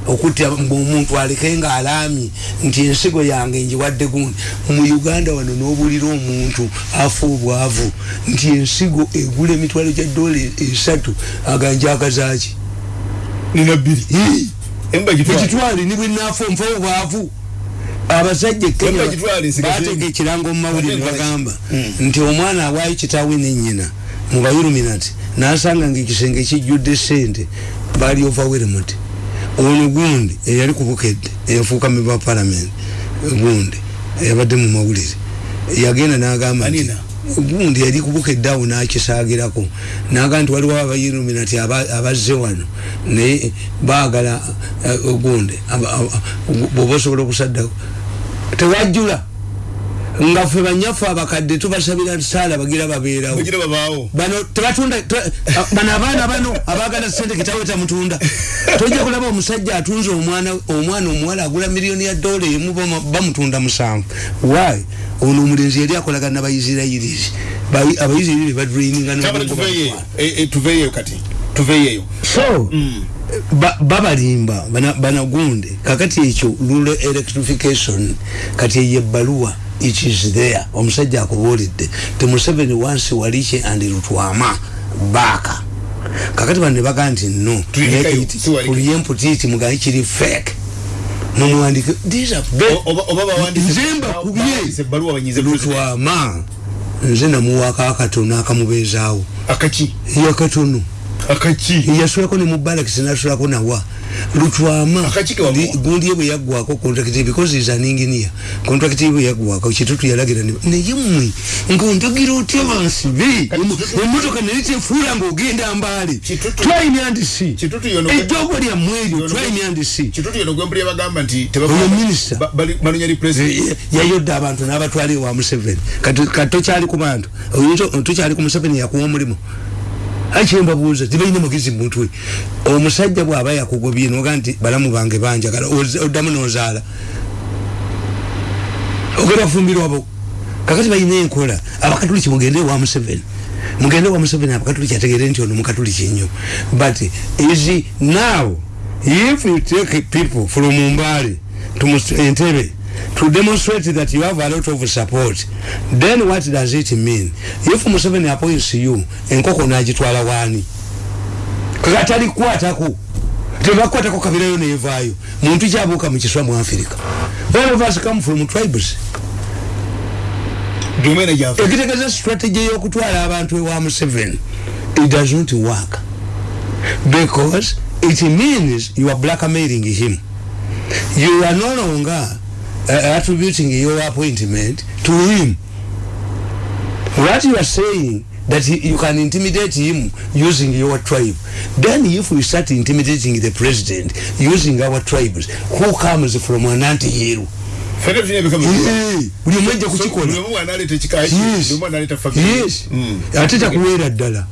okutya omuntu aleke nga alaami nti ensigo yange njiwadde gundi mu uganda wano n'obulira omuntu afa obwavu nti ensigo egula emitwalo gya dola esatu aganjagazaaki nina bbiri. Emba gitwala ekitwale ni bwenaafa nfa obwavu. Abasajja e Kenya Wemba gitwale nsigaze bateeka ekirango mu mawulire ne bagamba nti omwana awaayo kitaawe ne nnyina mu bayuluminati n'asanga ngaekisenge kijjudde sente baali overwhelmed ono gundi eyali ku bukedde eyafuuka member wa parliament gundi eyabadde mu mawulire. Yagenda n'agamba nti gundi yali ku bukedde awo n'akisaagirako. N'agamba nti waliwo abayiluminati aba- abazze wano naye baagala eh, gundi bw'oba osobola okusaddako tewajjula nga ffe banyaffe abakadde tubasabira saala bagira babeerawo. Bano tebatunda te- bano abaana bano abaagala sente kitawe tamutunda tojja kulaba omusajja atunze omwana omwana omuwala agula miliyoni ya dola emu bamutunda musanvu. Why? Ono omulenzi yali akolagana nabayisirayirizi abayisirayiri badreininga kyabala tuveeyo Eh, eh, tuveeyo kati tuveeyo. So ba- babalimba bana- banagunde. Kakati ekyo rural electrification kati eyo ebbaluwa it is there omusajja akubuulidde ti museveni wansi waliche and lutwama baaka. Kakati bano ne bagaa nti no walike. kuliyemputiiti mugaye kiri fake. Mumuwandike nze mbakubye. lutwama nze namuwaako akatono akamubeezaawo. Akaki? Yakatono akaki? Yasulako ne mubalakisi nasulako nawa. Lutwama Akaki ke wamuwa? Ndi- gundi ye bwe yaggwako contract because is an engineer contract ye bwe yaggwako kitutu yalagira ne- naye mmwe ngaondagira otya bansibe emotoka nali tefuula ngaogenda mbaale. Kitutu- trying and see. Kitutu yono- ejjogo lyammwe eryo yono- trying and see. Kitutu yono gwembuli bagamba nti Oyo minister. balunya li president. Eh, yayodde abantu n'abatwala ewa museveni kati kati tokyali ku bantu. Oyinza- tokyali ku museveni yakuwa omulimu akyembabuuza tibalina magezi muntu we. Omusajja bw'aba yakugobye noga nti balamu bange banjagala oz- oddamu n'ozaala. Ogenda kufumbirwabo kakati balina enkola abakatuliki mugende ewa museveni. Mugende ewa museveni abakatuliki ategere nti ono mukatuliki nnyo but is now if you take people from mbale to entebe to demonstrate that you have a lot of support. Then what does it mean? If museveni appoints you enkoko nagitwala waani kakatalikwatako tebakwatako kabirayo nevaayo muntu kyabuuka mukiswa mu afirika all of us come from tribes. Dumene gyafa ekitegeeza strategy ey'okutwala abantu ewa museveni. It does not work. Because it means you are blackmailing him. You are no longer uh, attributing your appointment to him. What you are saying that he, you can intimidate him using your tribe. Then if we start intimidating the president using our tribes who comes from an anti-hero? Fene tulina ebikamu Eh, buli omu ajja kukikola buli omu analeta ekikaki Yes. buli omu analeta family. Yes. Ate takuweera ddala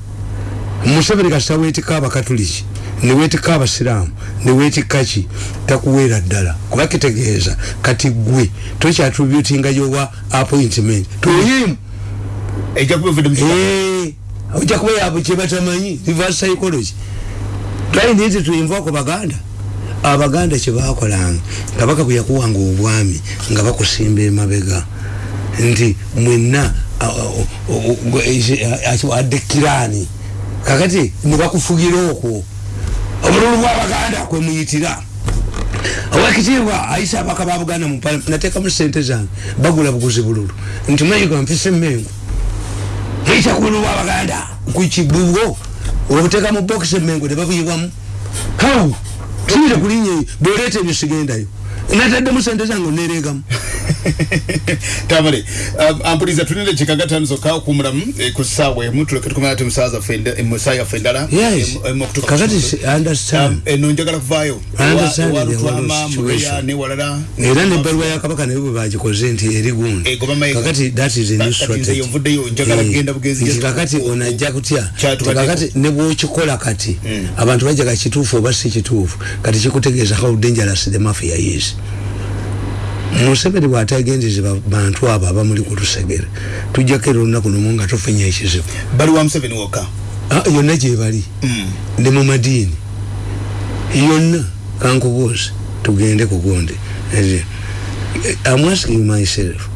museveni kasita weetika abakatuliki neweetika abasiraamu neweetika ki takuweera ddala kuba kitegeeza kati gwe tokyattributinga yowa appointment toyimu ojja kuba yabwe kyebatamanyi reverse psychology twalina nti tuyinva ku baganda abaganda kyebakolanga kabaka bwe yakuwanga obwami nga bakusimba emabega nti mwenna wadde kirani kakati nebakufugira okwo obululu bwabaganda kwemuyitira owekitiibwa ayisa abaka ba buganda mu parliament nateekamu sente zange bagula buguzi bululu. Nti mayiga mpisa emmengo. Muyita ku bululu bwabaganda kukibubwo obuteeka mu bokisi emmengo nebabuyiwamu hawu tuyire kulinya eyo bwoleeta ebyo sigendayo nataddemu sente zange onereegamu tamale um, ampuliza tulinde kikagatano zokka okumulamu eh, ku ssaawa emu tuleke tukomera ate musaa zaffe enda- emusaa yaffe endala ku kakati understand. Um, eno njagala kuvaayo I understand Ewa- ewa the whole Lutwama, situation. Mubeya newalala era nebbaluwa ya kabaka naye bwe bagikoze nti eri gundi Egoba mayiga. kakati that is a new Kati nze strategy yo nvuddeyo, njagala Eh, kugenda just kakati ku- ono ajja kutya kakati ne bwokikola kati. Abantu bajaga kituufu oba si kituufu kati kikutegeeza how dangerous the mafia is museveni bw'ategendeze ba- bantu abo abamuli ku lusegere tujjako era olunaku lumu nga tufunye ekizibu. Bali wa museveni wokka? Ah, yonna gyebali ne mu madiini. Yonna kankubuuze tugende ku gundi. Eh, I'm asking myself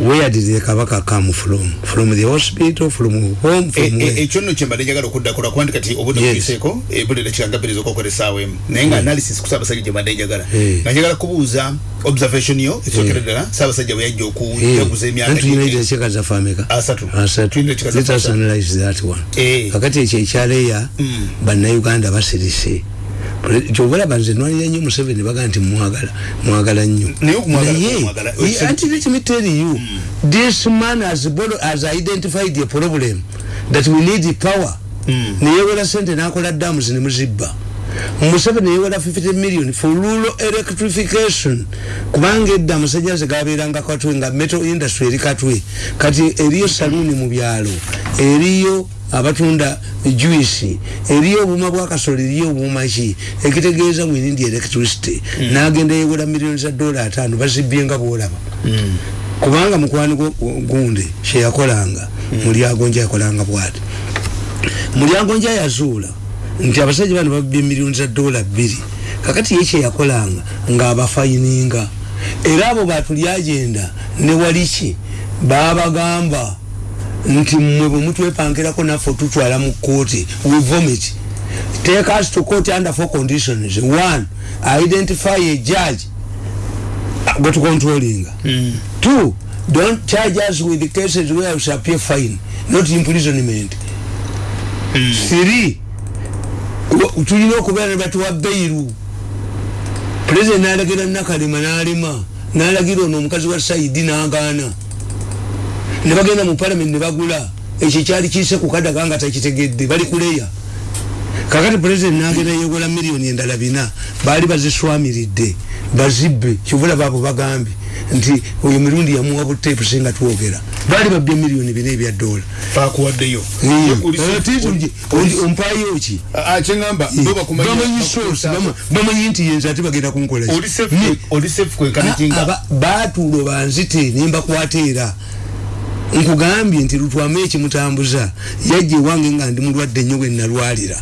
where did the kabaka come from? From the hospital? From home? From E- e- ekyo nno kyembadde njagala okuddakola kuba nti kati obudde Yes. buyiseeko ebulire kirangabiriza okokola essaawa emu. Naye nga analysis ku saabasajja gyembadde njagala. Eh. nga njagala kubuuza observation yo esookera ddala saabasajja bwe yajja okujaguza emyaka anti tulina zaffe ameka Asatu. asatu. Let us analyze that one. Eh. kakati ekyo ekyaleya bannayuganda basirise kyobalaba nze nwalira nnyo museveni baga nti mwagala mwagala nnyo. Naye anti let me tell you this man has, has identified a problem that we need power. Neyewera sente nakola dams nemuzibba museveni yewera 50 million for rural electrification. Kubanga edda amasanyalaze gabeeranga katwe nga metal industry eri katwe. Kati eriyo saluuni mu byalo eriyo abatunda juisi eriyo obuuma bwakasolo eriyo obuuma ki? Ekitegeeza winindi electricity. Nagenda yewera miliyoni za dola ataano bazibbye nga bwolaba. Kubanga mukwani gundi kyeyakolanga mulyagonja yakolanga bwati. Mulyagonja yazuula nti abasajja bano babba emiliyoni za dola bbiri. Kakati ye kyeyakolanga ng'abafayininga. Era abo batuli agenda ne waliki babagamba nti mmwe bwe mutwepangirako naffe tutwala mu kooti we vomit. Take us to court under four conditions. One identify a judge. Gwe tucontrollinga mm. two don't charge us with the cases where we pay fine not imprisonment. Mm. three tulina okubeera ne batuwa beiru. President nalagira nakalema nalema nalagira ono omukazi wa saidi nagaana. Ne bagenda mu parliament ne bagula ekyo kyali kiise ku kadaga nga takitegedde bali kuleya kakati president nagenda yegola miliyoni endala bina baali baziswamiridde bazibbe kivula baabo bagambye nti oyo mirundi yamuwa buteepu singa twogera. Baali babbye miliyoni bina ebya dola. Bakuwaddeyo ompayo ki? Kyeŋamba bamanyi nti yenze ate bagenda kunkola ki? Ni- oli safe kwenkana Ah, kinga aba- baatuulo banzite nembakwata nkugambye nti lutwame ekimutambuza yajja ewange nga ndi mulwadde nnyo bwe nalwalira.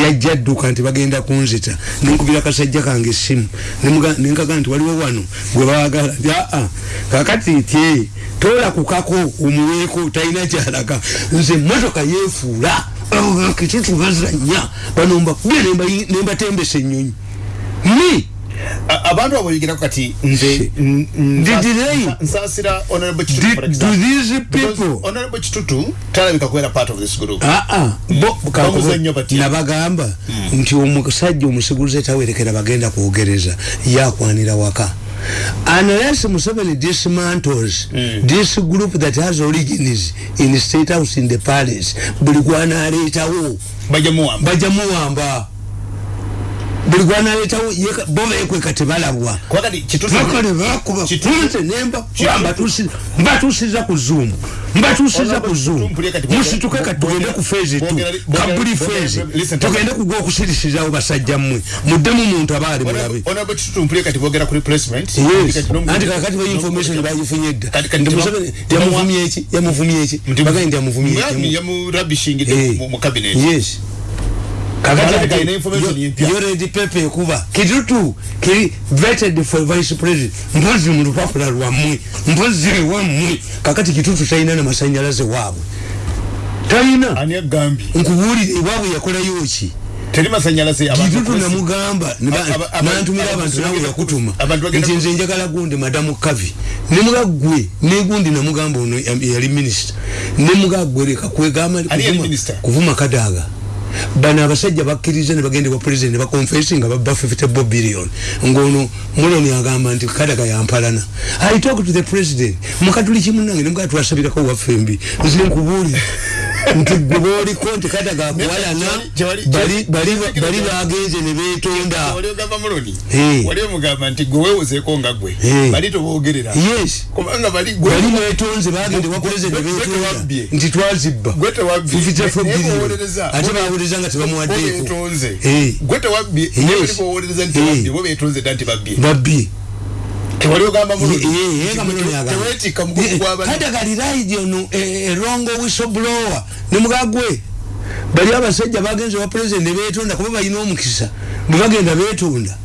Yajja adduka nti bagenda kunzita. Nenkubira kasajja kange essimu. Nemuga- nenkaga nti waliwo wano gwe baagala nti aa kakati tye tola kukako omuweeko talina kyalaga. Nze motoka yeefuula. Kitutu bazanya banomba kubye nembatembesa ennyonyi A- abantu abo oyogeraku kati nze Shit. n- n- Did nsa- they? nsa- nsasira honorable Kitutu, do, these people honorable kitutu talabika kubeera part of this group. Bamuzannyo batya? nabagamba nti omusajja omusiguze tawerekera bagenda kwogereza yakwanira waka. Unless museveni dismantles this group that has origins in state house in the palace buli gwanaleetawo bajja muwamba. Bajja muwamba buli gwanaleetawo bo bekweka tebalabwa bakale bakuba kunze nemba mbatusiza ku zoom mbatusiza ku zoom musituke kati tugende ku fezi tu. kabuli listen, tugende kugwa okusirisizawo basajja mmwe. Muddemu muntu mulabe yes. Kati nomu- anti kakati ba information bagifunye tema- yamuvumye eki yamuvumye eki nti yamuvumye eki yes Alabika alina information empya. Yoredi pepe ekuba kitutu kiri vetted for vice president. Mpozi mu lupapula lwammwe mpozi ewammwe kakati kitutu talina namasanyalaze waabwe talina ani agambye nkubuulire ewaabwe yakolayo ki teri masanyalaze abantu kitutu bakozesa- namugamba ne ba- Aba- aba- nantumira aba- abantu nawe yakutuma abantu nti nze njagala gundi madamu kavi. Nemugaggwe negundi namugamba ono yam- yali minisita nemugaggwe leka kwegamba Ali yali kuvuma- minister? kuvuma kadaaga bano abasajja bakkiriza ne bagenda ewa president ne bakonfesi nga babba 54 billion. Ngaono muloni agamba nti kadaga yampalana. I talk to the president. Mukatuli kimunange nemugaa twasabirako waffe mbi. Nze nkubuulire nti gwe booliko nti kadaga akuwalana Gyewali- bali- bagenze ne beetonda. Wali omugamba nti gwe weewozeeko nga gwe. Bali toboogerera. Kubanga bali beetonze bagende wakoleze ne beetonda. nti twazibba. Ate bawuliriza nga tebamuwaddeeko. Gwe tewabbye. Beetonze nti babbye. Babbi tewali ogamba muloni yenga muloni agamba. teweetikka mugugu gw'abali. kadaga liraidi ono erongo whistleblower nemugagwe bali abasajja bagenze wa president ne beetonda kuba balina omukisa. Bwe bagenda beetonda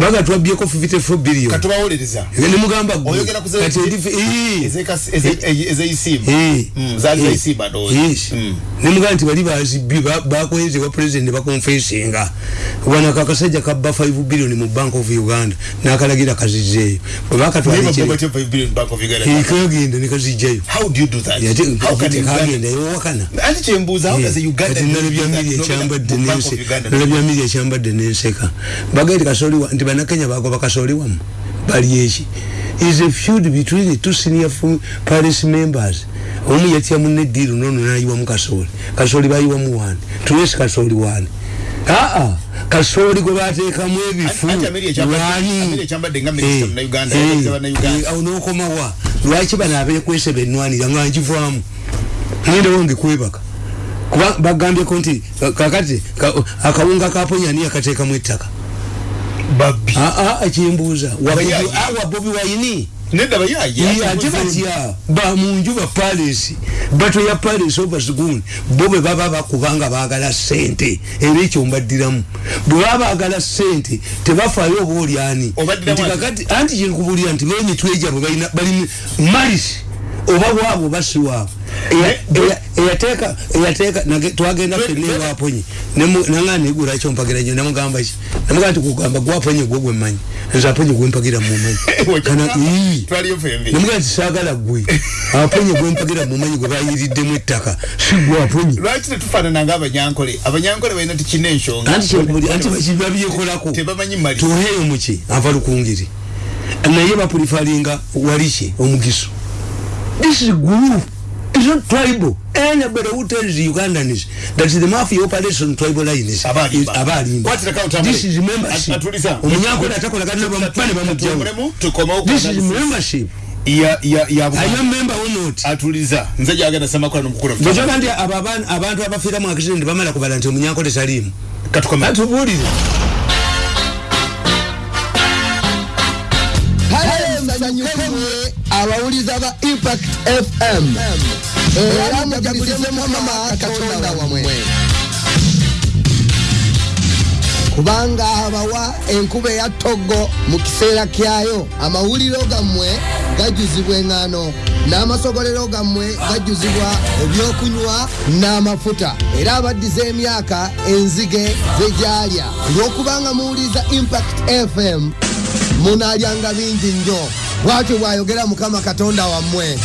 baga twabyeko 54 billion katubawolereza nemugamba gwe oyogera ku ze- kati erifi- Ii. Ezeka- eze- eze- ezeyisiima Eh. Mm, zaali Eh. zeyisiima ndowooza Yes. Mm. nemugaa nti bali bazibbi ba- bakwezebwa president ne bakonfesinga wana kakasajja kabba 5 billion mu bank of uganda nakalagira kazizeeyo bwe Naye bakatwala bavuga batya 5 billion Bank of Uganda? kagenda nekazijjayo How do you do that? Yate- How can kati Uganda- kagenda yowakana anti kyembuuza how does a Uganda kati do nalabya that? miri No, ekyambadde mu Bank nense of Uganda. nalabya miri ekyambadde nenseka bagende kasoli wa- nti banakenya bagoba kasoli wamu bali eki? Is a feud between the two senior fu- palace members. Omu yatya munne eddiiru nono nayiwamu kasoli kasoli bayiwamu wani tulesi kasoli wani aa kasoli gwe bateekamu ebifu. Anti Amiri ekyambadde- Amiri ekyambadde nga minisita munnayuganda, ayagaliza bannayuganda. awo nokomawa lwaki bano abekwese benwanira nga nkivaamu ngendewo ngekwebaka kuba bagambyeko nti ka- kakati ka- akawunga kaponyani yakateekamu ettaka babbi. Aa kyembuuza Bayayi. wa bobi wayini nedda bayaye ate batya bamunju ba palisi bato ya palisi oba ziguni bo bwe baba bakubanga bagala sente era ekyo mbaddiramu bwe baba bagala sente tebafaayo oba olyani Obaddiramu Nti ati? kakati anti kyenkubulira nti bemitwe gyabwe balina bali malisi oba bwabo oba si waabwe Eya- eya- eyateeka eyateeka twagenda fenna ewaponye nanga negura kyompagira nyo namugamba ki? Namugaa nti kugamba gwaponye gwe gwemanyi nze aponye mumanyi Kana- ii. twaliyo fembi namugaa nti saagala gwe. Aponye gwempagira mumanyi gwe bayiriddemu ettaka. Si gwe aponye. Lwaki tetufaanana nga abanyankole abanyankole balina tikina ensonga. Anti kyenkubuli anti babyekolako. Tebamanyi mali tuheeyo muki ava lukungiri. Naye bapurifaringa waliki omugiso this is group is not tribal. Anybody who tells the ugandans that the mafia operation tribal Abalimba. is abalimba this is membership. Omunyankole atakolagana bamupane bamugjawo this is membership. ya ya ya are you a member or not? Atuliza. Nze jagenda semakola nomukulu bwekyoga nti abo aban- abantu abafiira mu accident bamala kubala nti omunyankole taliimu katukomera. Atubuulire musanyukemwe abawuliza ba impact fm era mujagulize mukama katonda wammwe. kubanga abawa enkuba eya toggo mu kiseera kyayo amawuliro gammwe gajjuzibwa eŋŋaano n'amasogolero gammwe gajjuzibwa ebyokunywa n'amafuta. Era abaddiza emyaka enzige zejalya olw'okubanga muwuliza impact fm munaalyanga bingi nnyo bwatyo bw'ayogera mukama katonda wammwe?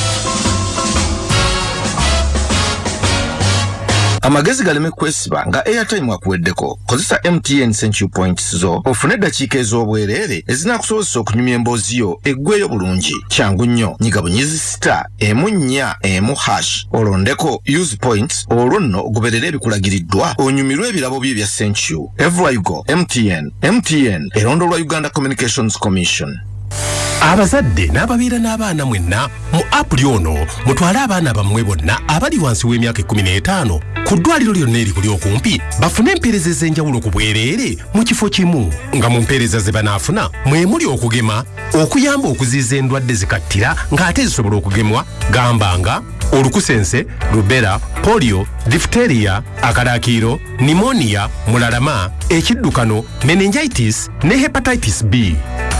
Amagezi galeme kwesiba nga airtime akuweddeko. Kozesa mtn century points zo. Ofune eddakiika ez'obwereere ezinakusobozesa okunyumya emboozi yo eggweeyo bulungi. Kyangu nnyo. Nyiga bunyizi sita emu nnya emu hash. Olondeko use points. Olwo nno ogoberere ebikulagiriddwa onyumirwe ebirabo byo ebya century. Everywhere you go mtn mtn erondolwa uganda communications commission abazadde n'ababeera n'abaana mwenna mu apuli ono mutwale abaana bammwe bonna abali wansi w'emyaka 15 ku ddwaliro lyonna erikuli okumpi bafune empeereza ez'enjawulo ku bwereere mu kifo kimu nga mu mpeereza ze banaafuna mwe muli okugema okuyamba okuziiza endwadde zikattira ng'ate zisobola okugemwa gamba nga olukusense rubera polio difuteriya akalakiiro nimoniya mulalama ekiddukano meningitis ne hepatitis b.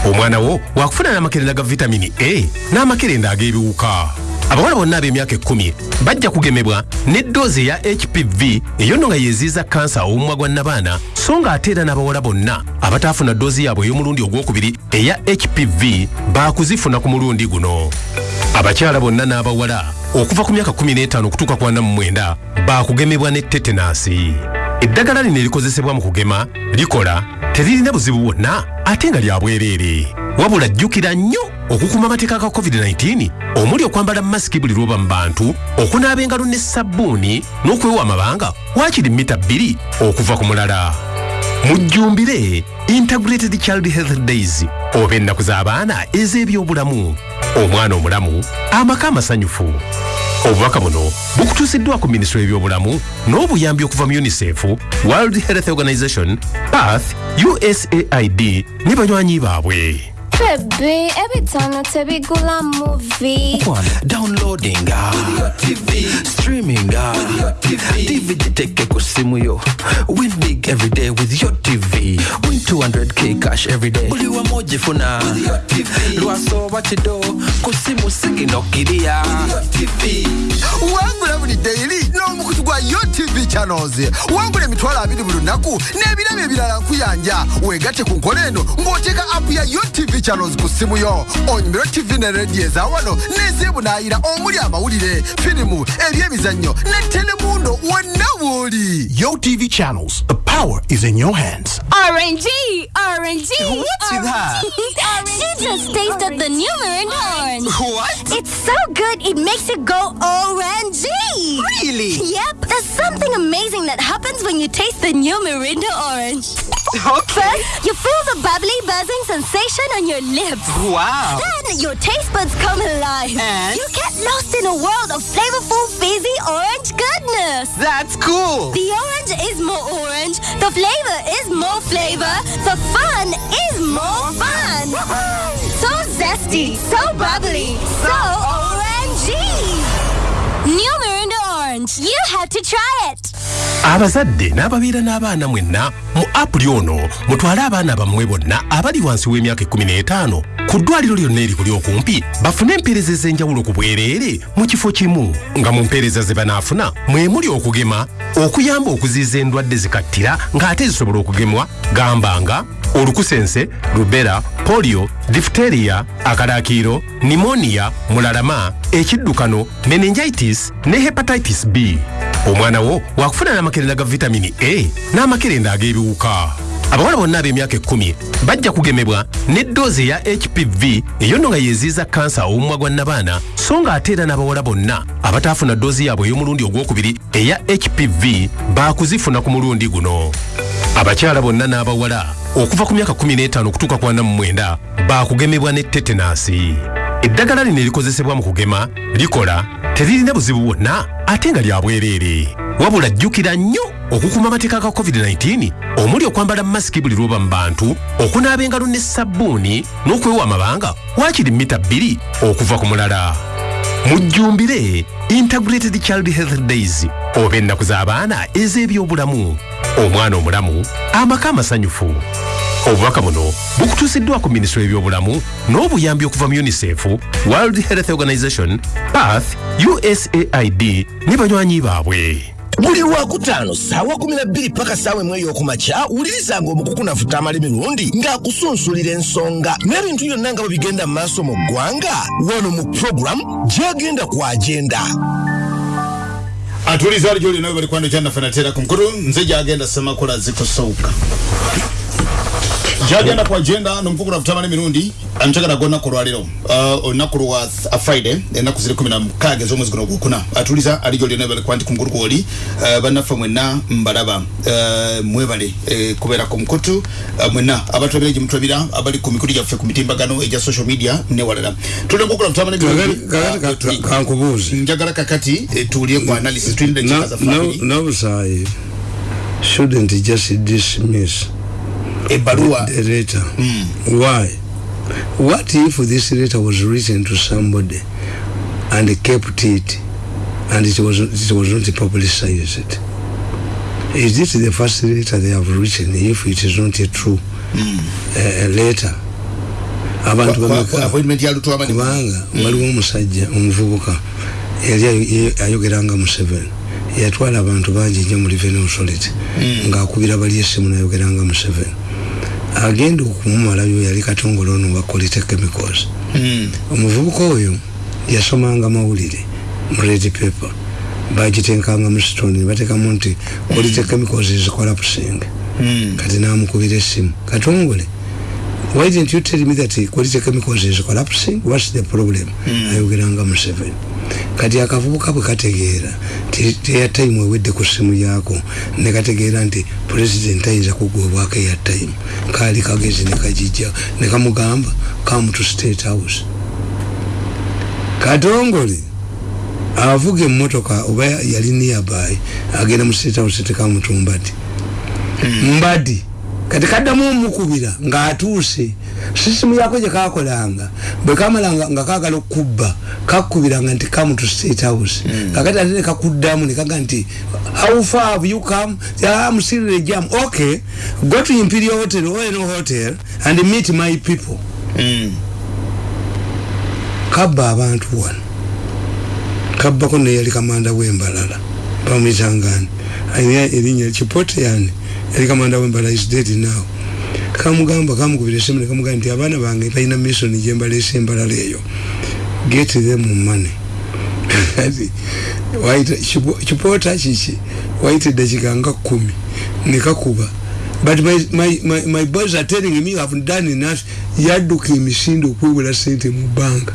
Omwana wo wakufuna n'amakerenda ga vitamini a n'amakerenda ag'ebiwuka. Abawala bonna ab'emyaka ekkumi bajja kugemebwa n'eddoozi eya hpv eyo nno nga yeziiza kansa omumwa gwa nnabaana so ng'ate era n'abawala bonna abataafuna ddoozi yaabwe ey'omulundi ogwokubiri eya hpv baakuzifuna ku mulundi guno. Abakyala bonna n'abawala okuva ku myaka 15 okutuuka ku 49 baakugemebwa ne tetenasi eddagala lino erikozesebwa mu kugema likola teririna buzibu bwonna ate nga lya bwereere. Wabula jjukira nnyo okukuuma amateeka ga covid-19 omuli okwambala masiki buli lwoba mu bantu okunaaba engalo ne sabbuuni n'okwewa amabanga waakiri mita 2 okuva ku mulala. Mujjumbire integrated child health days oba ennaku z'abaana ez'ebyobulamu omwana omulamu amaka amasanyufu. Obubaka buno bukutuusiddwa ku minisitule y'ebyobulamu n'obuyambi okuva mu unicef world health organization path usaid ne banywanyi baabwe Baby, every time I tell you go movie. One, downloading ah, streaming ah, DVD take ku simu yo win big every day with your TV win 200k cash every day. Uli wa moji funa lwasoba kido ku simu siginokiriya wangula buli daily n'omukutu gwa TV channels. Wangula emitwalo abiri buli lunaku n'ebiramu ebirala nkuyanja. Wegatte ku nkola eno ng'oteeka apu ya utv channels ku simu yo onyumira tv ne rediyo ezawano n'ezeebunaayira omuli amawulire firimu ebyemizannyo ne telemundo wonna w'oli Yo TV channels, the power is in your hands. RNG, RNG. What's with that? she just tasted the new Mirinda orange. What? It's so good, it makes it go ORNG. Really? Yep, there's something amazing that happens when you taste the new Mirinda orange. First, you feel the bubbly, buzzing sensation on your lips. Wow. Then your taste buds come alive. And? You get lost in a world of flavorful, fizzy orange goodness. That's cool. The orange is more orange. The flavor is more flavor. The fun is more fun. So zesty so bubbly, so OMG. New Mirinda Orange. You have to try it. Abazadde n'ababeera n'abaana mwenna mu apuli ono mutwale abaana bammwe bonna abali wansi w'emyaka 15 ku ddwaliro lyonna erikuli okumpi bafune empeereza ez'enjawulo ku bwereere mu kifo kimu. Nga mu mpeereza ze banaafuna mwe muli okugema okuyamba okuziiza endwadde zikattira ng'ate zisobola okugemwa gamba nga olukusense rubera polio difuteriya akalakiiro nimoniya mulalama ekiddukano meningitis ne hepatitis b. Omwana wo wakufuna n'amakerenda ga vitamini a n'amakerenda ag'ebiwuka abawala bonna ab'emyaka ekkumi bajja kugemebwa n'eddoozi eya hpv eyo nno nga yeziiza kansa omumwa gwa nnabaana so ng'ate era n'abawala bonna abataafuna ddoozi yaabwe ey'omulundi ogwokubiri eya hpv baakuzifuna ku mulundi guno. Abakyala bonna n'abawala okuva ku myaka 15 okutuuka ku 49 baakugemebwa ne tetenasi eddagala lino erikozesebwa mu kugema likola teririna buzibu bwonna ate nga lya bwereere. Wabula jjukira nnyo okukuuma amateeka ga covid-19 omuli okwambala masiki buli lwoba mu bantu okunaaba engalo ne sabbuuni n'okwewa amabanga waakiri mita 2 okuva ku mulala. Mujjumbire integrated child health days oba ennaku z'abaana ez'ebyobulamu. Omwana omulamu amaka amasanyufu obubaka buno bukutuusiddwa ku minisitule y'ebyobulamu n'obuyambi okuva mu unicef world health organization path usaid ne banywanyi baabwe. Buli lwakutaano saawa 12 paka saawa emwe ey'okumakya wulirizanga omukukunafu tamala emirundi ng'akusunsulira ensonga n'ebintu byonna nga bwe bigenda mu maaso mu ggwanga. Wano mu puroguramu gyagenda ku agenda. Atuliza ali gyoli nawe bali kwando kyanafe natera ku mukulu nze gyagenda semakola zikusooka gyagenda ku agenda nomukukula futamala emirundi anchagala go nnaku lwaliro uh, olunaku lwa th- friday ennaku ziri kumi na mukaaga ez'omwezi guno gwokuna atuliza ali gyoli nawe bali kwandi ku mukulu gwoli uh, bannaffe mwenna mbalaba uh, mwebale uh, kubeera ku mukutu uh, mwenna abatwabira gyemutwabira abali ku mikutu gyaffe ku mitimbagano egya social media newalala tulina okukula futamala emirundi kankubuuze njagala kakati eh, tuulye ku analysis tulina ekiika za family. nobusayi shouldn't just dismiss ebbaluwa the letter why? What if this letter was written to somebody and kept it and it was it was not publicized? Is this the first letter they have written if it is not a true uh, letter? Abantu kubanga waliwo omusajja omuvubuka yali ayo- ayogeranga mu seven. Yatwala abantu bangi nnyo mu revenue authority ng'akubira bali essimu nayogeranga mu seven agenda okumumalayo yali katongole ono wa quality chemicals. Omuvubuka oyo yasomanga mawulire mu red paper. Bagitenkanga mu stone ne batekamu nti quality chemicals is collapsing. Kati namukubira essimu. Katongole why didn't you tell me that quality chemicals is collapsing? What's the problem? Ayogeranga mu seven kati akavubuka bwe kategeera ti- ti airtime ewedde ku ssimu yaako ne kategeera nti president ayinza kugobwako airtime kaali kagezi ne kagijja ne kamugamba come to state house. Katongole avuga emmotoka oba yali nearby agenda mu state house tekamutumbati mbadi kati kaddamu omukubira ng'atuuse sisimu yako gye kakolanga bwe kamalanga nga kagala okubba kakubiranga nti come to state house. Kakati ate ne kakuddamu ne kaga nti how far have you come? "Yeah, I'm still in the jam. Okay go to imperial hotel or any hotel and meet my people. Kabba abantu wano. Kabbako neyali kamanda w'embalala bamwitangani ayina erinnya kipote yani yali kamanda w'embalala is dead now. Kamugamba kamukubira esimu nekamugamba nti abaana bange balina mission gyembalesa embalala eyo get them money. Kati waita kipoota kiki? Waita eddakika nga kumi. Nekakuba but my, my, my, my boys are telling me have done enough. Yadduka emisinde okwewera sente mu banka.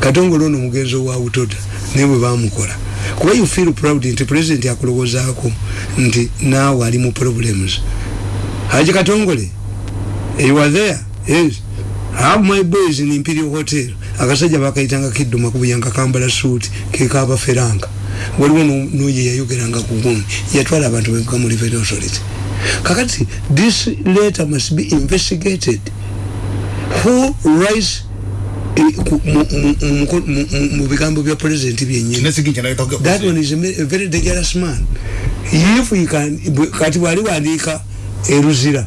Katongole ono omugenzi owa butoda naye bwe bamukola kuba you feel proud nti president akulowoozaako nti naawe ali mu problems? Haji katongole you are there? Yes. Have my boys in imperial hotel. Akasajja bakayitanga kidduma kubuyanga kambala suit kekabaferanga waliwo noye yayogeranga kuguni yatwala abantu benka mu revenue authority. Kakati this letter must be investigated. Who writes ku- mu- mu- mu- mu- mu- mu bigambo bya president byenyini. That one is a a very dangerous man. If he can kati bwali wandiika eruzira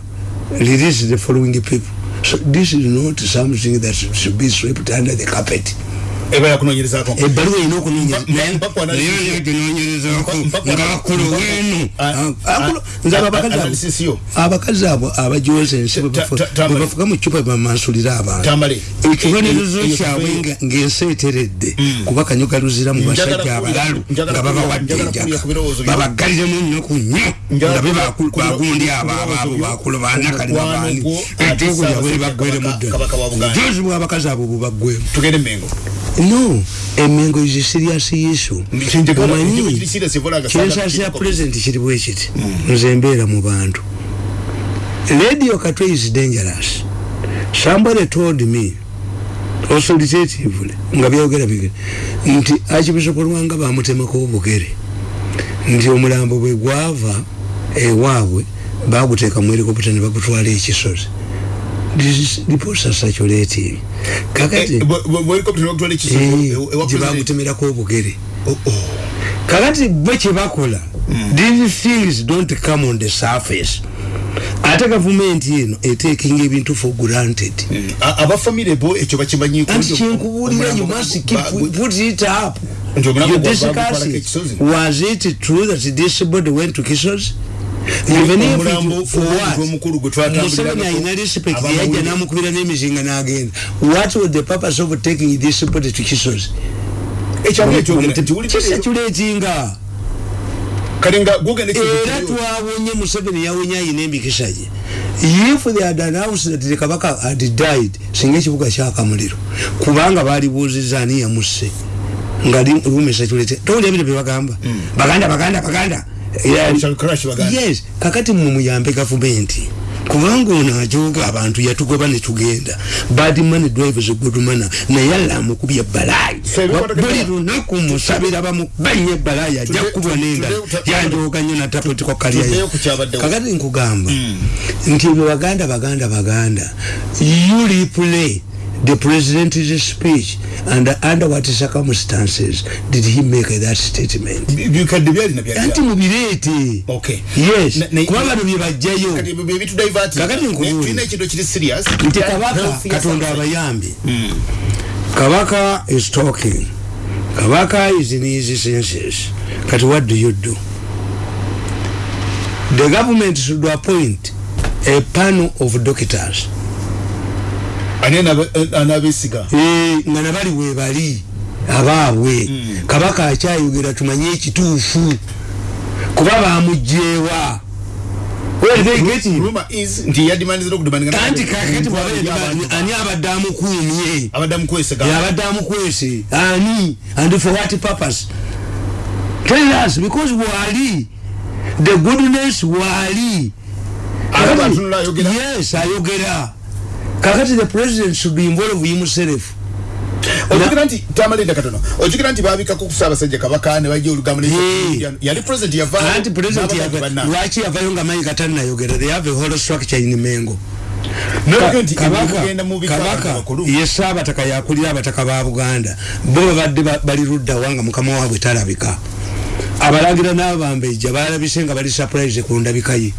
release the following people. So this is not something that should be swept under the carpet eba yakunonyerezako. Ebbaluwa erina okunonyerezako ngaakulu wenu nze abo abakazi abo abakazi abo abajoza ensi bwe bafuka mu cupa bamansulira abantu. Ekibonerezo kyabwe nga- ng'ensi eteredde kuba kanyuga luzira mu basajja abalalu nga babawadde enjaka babagaliremu nnyo nga be baku- bagundi abaabo abo bakulu banakalina baani. ekyokulya bwe baggweremu ddala jozi bw'abakazi abo bubaggwemu tugende mengo no emengo is a serious issue omanyi kiri serious ebola nga kyensasi ya saga- president kiri bwe kiti nze mbeera mu bantu radio katwe is dangerous. Somebody told me authoritatively nga byogera bigere nti akibisokolwa nga bamutemako obugere nti omulambo bwe gwava ewaabwe baguteeka mu helikopita ne bagutwala ekisozi This is reports are circulating kakati gyebagutemerako obugere. Kakati bwe kyebakola these things don't come on the surface. Ate gavumenti eno etekinga ebintu for granted. Abafamire bo ekyo bakimanyiko anti kyenkubuulira you must keep put it up. You discuss was it true that this body went to kisozi museveni alina respect yajja namukubira n'emizinga n'agenda. What was the purpose of taking this body to kisozi? Ekyama ekyogera nti wulira kisa leero- kireetinga kale nga gugenda era twawonye museveni yawonya ayina emikisa gye. If they had announced that the kabaka had died singa ekibuga kyakamuliro kubanga balibuuziza ani yamusse? Nga lumesa kilete towulira bino byebagamba baganda baganda baganda Yes. Kakati mwe muyambe gavumenti kubanga ono ajoga abantu yatugoba ne tugenda. Bad money drivers good manner naye alamukubya ebbalayi buli lunaku musabira bamubanye ebbalayi ajja kubwa n'endala yanjoga nnyo natapetiko kalyayo kakati nkugamba nti ebyo baganda baganda baganda you replay the president's speech. And under what circumstances did he make that statement? Anti mubireete okay. Yes. Byebajjayo bye bitudivert Kakati serious. Nti kabaka katonda abayambi. Kabaka is talking. Kabaka is in his senses. Kati what do you do? The government should appoint a panel of doctors ani anabesiga? Nga nabali webali abaabwe. Kabaka akyayogera tumanye ekituufu. Kuba anti kakati yadima- ani abadde amukuumye abadde amukwese ani? And for what purpose? Tell us because wali the goodness wali. Yes ayogera kakati the president should involve himself. Ojukira nti tamalenda katono. Ojukira nti babikako ku ssaabasajja kabaka ne bajja olugambo ne- yali president yavaayo anti president n'abaganda yava- banna. lwaki yavayo nga mayi katanayogera they have a whole structure in mengo. Nti kabaka kabaka bakulu. ye saabataka yakulira abataka ba buganda. Bo babadde ba- bali ludda wanga mukama waabwe talabika. Abalangira n'abambejja balabise nga bali surprise ku ndabika ye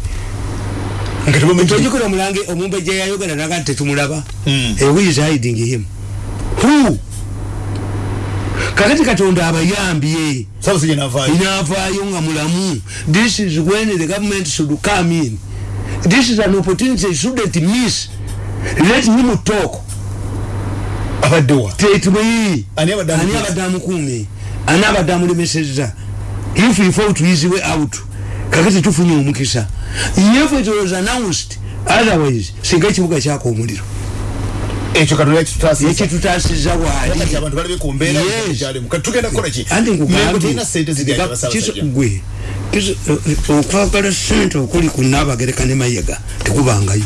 tojukira omulange omumbejja yayogera naga nti tetumulaba who is hiding him? Who? Kakati katonda abayambye inavaayo? Nga mulamu. This is when the government should come in. This is an opportunity shouldn't miss. Let him talk. Abaddewa tetweyi Ani abadde amukuumye ani abadde amulemeseza if he fall to his way out kakati tufunye omukisa. If it was announced. Otherwise singa ekibuga kyaka omuliro. Ekyo katonda yakitutaasiza ekitutaasiza kati waali abantu balabe ku mbeera Yes. gyalimu kati tugenda kukola ki? Anti Mengo terina sente ziri nkugambye aja basaabasajja gwe kizo- eh, okwagala sente okuli ku nabagereka ne mayega tekubangayo.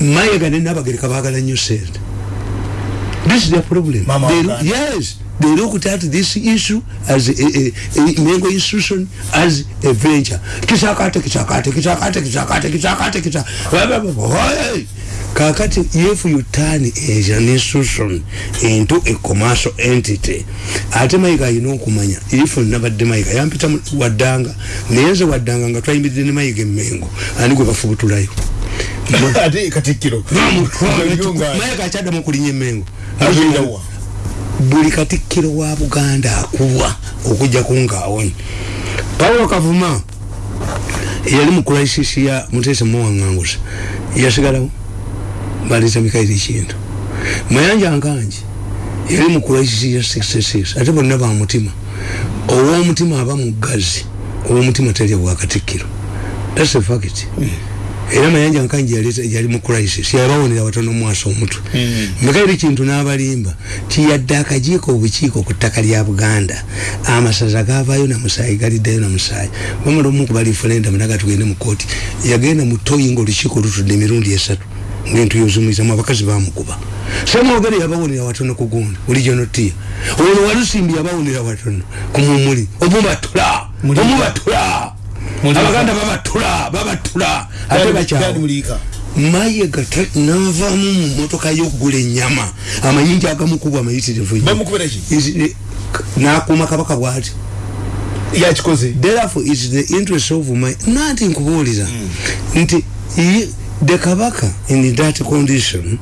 Mayega ne nabagereka bagala nnyo sente this is the problem. Mama they, yes they looked at this issue as a, a, a, mengo institution as a venture. Kisakate kisakate kisakate kisakate kisakate kisakate kakati if you turn as an institution into a commercial entity ate mayiga alina okumanya if nabadde mayiga yampita waddanga naye nze waddanga nga twayimbidde ne mayiga emmengo. Ani gwe bafubutulayo? Ate katikkiro. Mayiga akyaddamu okulinya emmengo buli katikkiro wa buganda akubwa okujja kungaawoni paulo kavuma eyali mu crisis ya mutesa muwaŋŋangusa yasigalawo baleeta mikairi kintu. Mayanja nkanji yali mu crisis ya 66 ate bonna bamutima ow'omutima aba mugazi ow'omutima talya bwakatikkiro thats a fact era mayanja nkanji yali- mu crisis yabawonera watono omwasa omutwe mikairi kintu n'abalimba tiyadde akajiiko obukiiko ku ttaka lya buganda. Amasaza gavaayo namusaayi galiddeyo namusaayi bamala omukuba referendum naga tugende mu kooti yagenda mu toyi nga olukiiko lutudde emirundi esatu ngaentuyo zimuizamu abakazi bamukuba semwogere yabawonera watono ku gundi bulijjo notiya ono walusimbi yabawonera watono ku mumuli omubatula! Omubatula abaganda babatula babatula ate bakyawo. mayega navamu mu motoka y'okugula ennyama. Amayinja agamukubwa amayitirivu. Nakuma kabaka bwati? Yakikoze therefore is the interest of my nanti nkubuulira. Nti ye- the kabaka in that condition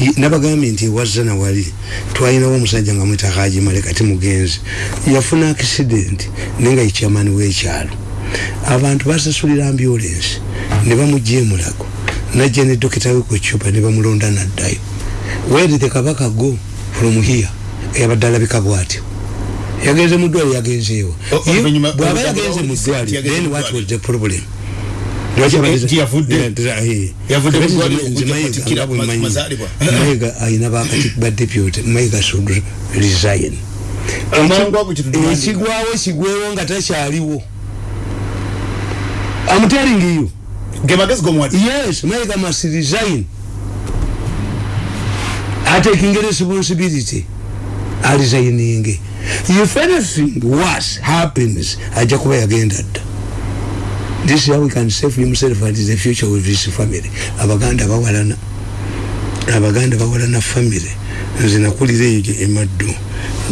ye- nabagambye nti ewazza nawali twalinawo omusajja nga mwita haji male kati mugenzi. Yafuna accident naye nga yekyamani w'ekyalo abantu basasulira ambulance ne bamugja emulago najja ne dokita we ku cupa ne bamulonda naddayo. The kabaka go from here eyabadde alabika bwatyo. Yagenze mu ddwaliro yagenzeewo bw'aba yagenze mu ddwaliro then what was the problem? Mayiga alina bakati ba deputy. Mayiga should resign. Kitutumanyi. ekigwawo kigwewo nga takyaliwo I'm telling you. Ge magezi gomwadi yes mayiga must resign ataking responsibility aresigning if anything worse happens ajja kuba yagenda dda. This is how he can save himself and the future of his family. Abaganda bawalana abaganda bawalana family. Nze nakulira eyo gye emaddu.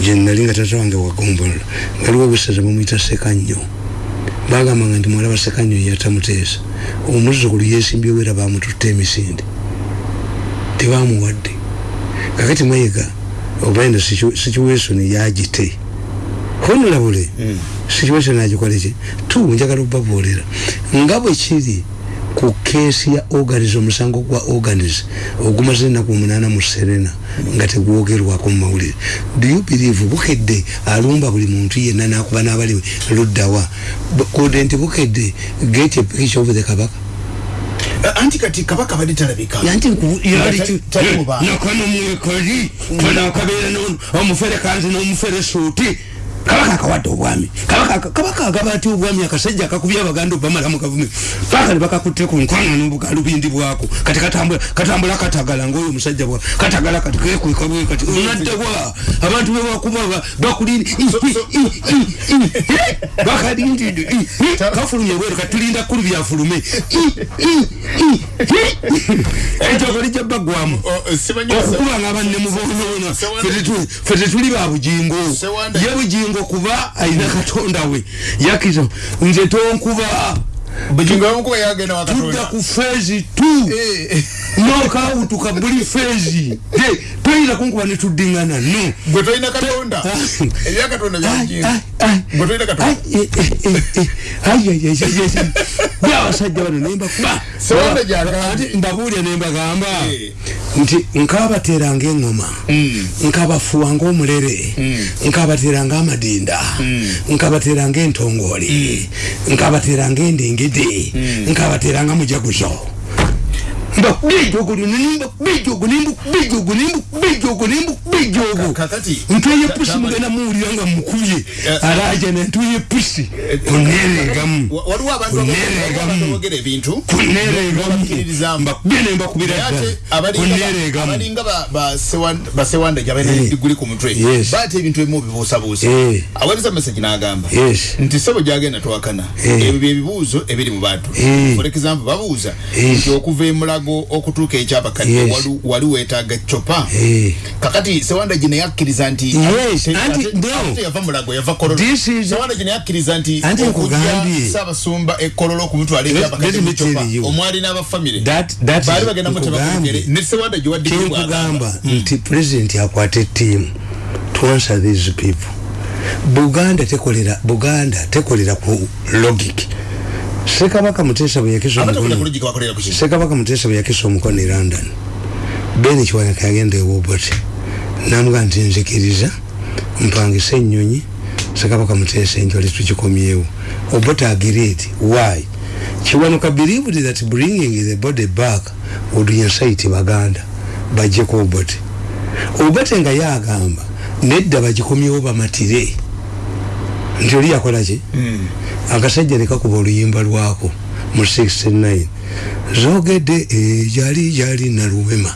Gye nali nga tata wange wagombolola ngaliwo obusaza bamuyita sekannyo bagambanga nti mwala basekannyo yatamuteesa. Omuzzukulu yesimbyewo era bamututta emisinde. Tebamuwadde. Kakati mayiga oba eno situ- situation yagite. Honorable situation agikoleki tu njagala okubabuulira nga bwe kiri ku keesi ya organis omusango gwa organis ogumaze ennaku omunaana mu serena nga tegwogerwako mu mawulire. Do you believe bukedde alumba buli muntu yenna nakuba n'abali luddawa kode nti bukedde get a picture of the kabaka. Anti kati kabaka badde talabika. Nanti Tali mu bantu. nakano mwekali kanakabeera omufere kanzi n'omufere suuti kabaka akawadde obwami. Kabaka kabaka agaba ati obwami akasajja akakubya abaganda obamala mu gavumenti. Paka ne bakakutte ku nkwanga n'obugalubindi bwako. Kati katambula katagala ngaoyo omusajja bwa katagala kati kekweka bwe kati onaddewa abantu bebakuba bakulindi bakalindidde kafulumye bweru katulinda kkulu byafulume ekyo lijja bagwamu okukuba nga banne mubonoona fe tetuli ba bugingo ye bugingo kuba alina katonda we. Yakiza nze tonkuba tudda wakatonda ku feezi tu. Nokawutuka buli feezi toyina kunkuba netuddingana no. Gwe tolina katonda. Ebyakatonda byabugingo gwe tolina katonda byabasajja bano nembakuba Sewanda gyagambye. ate mbabuulya nembagamba nti nkabateeranga eŋŋoma nkabafuwanga omulere nkabateeranga amadinda. Nkabateeranga entongooli nkabateeranga endingidi nkabateeranga mujaguzo mbakubijogo nimbakubijogo nimbakubijogo nimbakubijogo bijoko bijoko ntweye pusi mugenda muwulira nga mukubye alaja nentweye pusi abogera ebintu kuneregamu mbakubye nembakubira ddala abalinga basewanda gyabalina diguli ku mutwe baate ebintu ebimu bibuusabuusa aweereza message n'agamba nti sebo gyagenda twakana ebyo byebibuuzo ebiri mu bantu for example babuuza nti okuva emulago okutuuka ekyabakadde. Wali weetaaga copa kakati sewanda gino yakkiriza nti yava mulago yava kololo. Sewanda gino yakkiriza nti okujja saabasumba ekololo okumutwala ekyabakadde mucopa omwali n'abafamire baali bagenda mutebakugere ne sewanda gyewaddikugamba nti pulezidenti akwata ettiimu to answer these people. Buganda tekolera buganda tekolera ku logic sekabaka mutesa bwe yakisa omukono sekabaka mutesa bwe yakisa omukono e london. Beni kiwanaka yagenda ewobote namuga nti nzikiriza mpangisa ennyonyi sekabaka mutesa enjole tukikomyewo. Obote agreed. Why? Kiwanuka believed that bringing the body back would incite baganda. Bajje ku obote obote nga yagamba nedda bagikomyewo bamatire nti oli yakolaki mm. akasajja nekakuba oluyimba lwako mu 69 zogedde ejali jali naluwema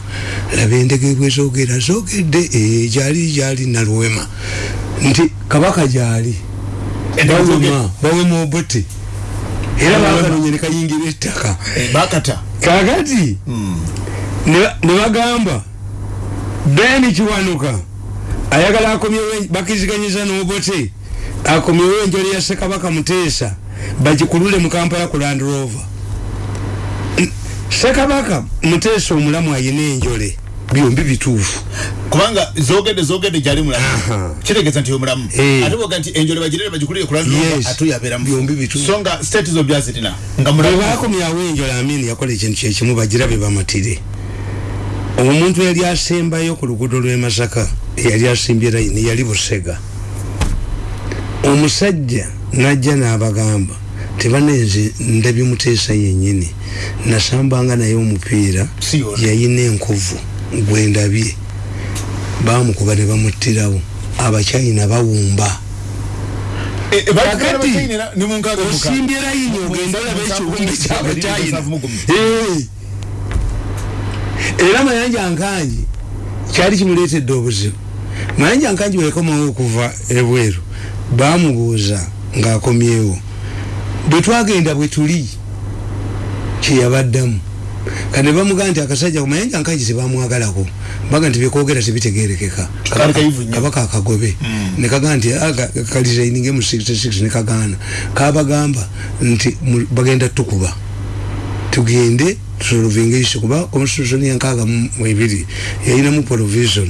laba endege bwe zogera zogedde ejali jali naluwema nti kabaka jali bawema bawema obote era bakanonye nekayingira ettaka. Bakata. Kakati nebagamba beni kiwanuka ayagala akomyewo bakiziganyiza n'obote akomyewo enjoli ya sekabaka muteesa bagikulule mu kampala ku land rover. Sekabaka muteesa omulamu ayina enjole byombi bituufu. Kubanga zogedde zogedde gyali mulamu. Kitegeeza nti omulamu. Ate boga nti enjole bagirere bagikulire ku land rover atuyabeeramu byombi bituufu. So nga state zo byazitina nga mulamu. Bakomyawo enjole amini yakola ekintu kyekimu bagirabe bamatire. Omuntu yali asembayo ku luguudo lw'e masaka yali asimbye layini yali busega omusajja najja n'abagamba tebanenze ndabye muteesa yennyini. Nasambanga naye omupiira yayina enkovu gwendabye bamukuba ne bamuttirawo abacyayina bawumba. Osimbye layini ogenda olaba ekiwumbi kyabacyayina era mayanja nkanji kyali kimuleetedde obuzibu. Mayanja nkanji wekomawo okuva ebweru bamubuuza ng'akomyewo bwe twagenda bwe tuli kyeyabaddamu kane bamugaa nti akasajja kumayanja nkanji tebamwagalako baga nti byekwogera tebitegerekeka kabaka akagobe. Nekagaa nti kalizaininge mu 66 nekagaana kabagamba nti bagenda tukuba tugende tusolvinga issue kuba constitution yankaaga mu ebiri yayinamu provision.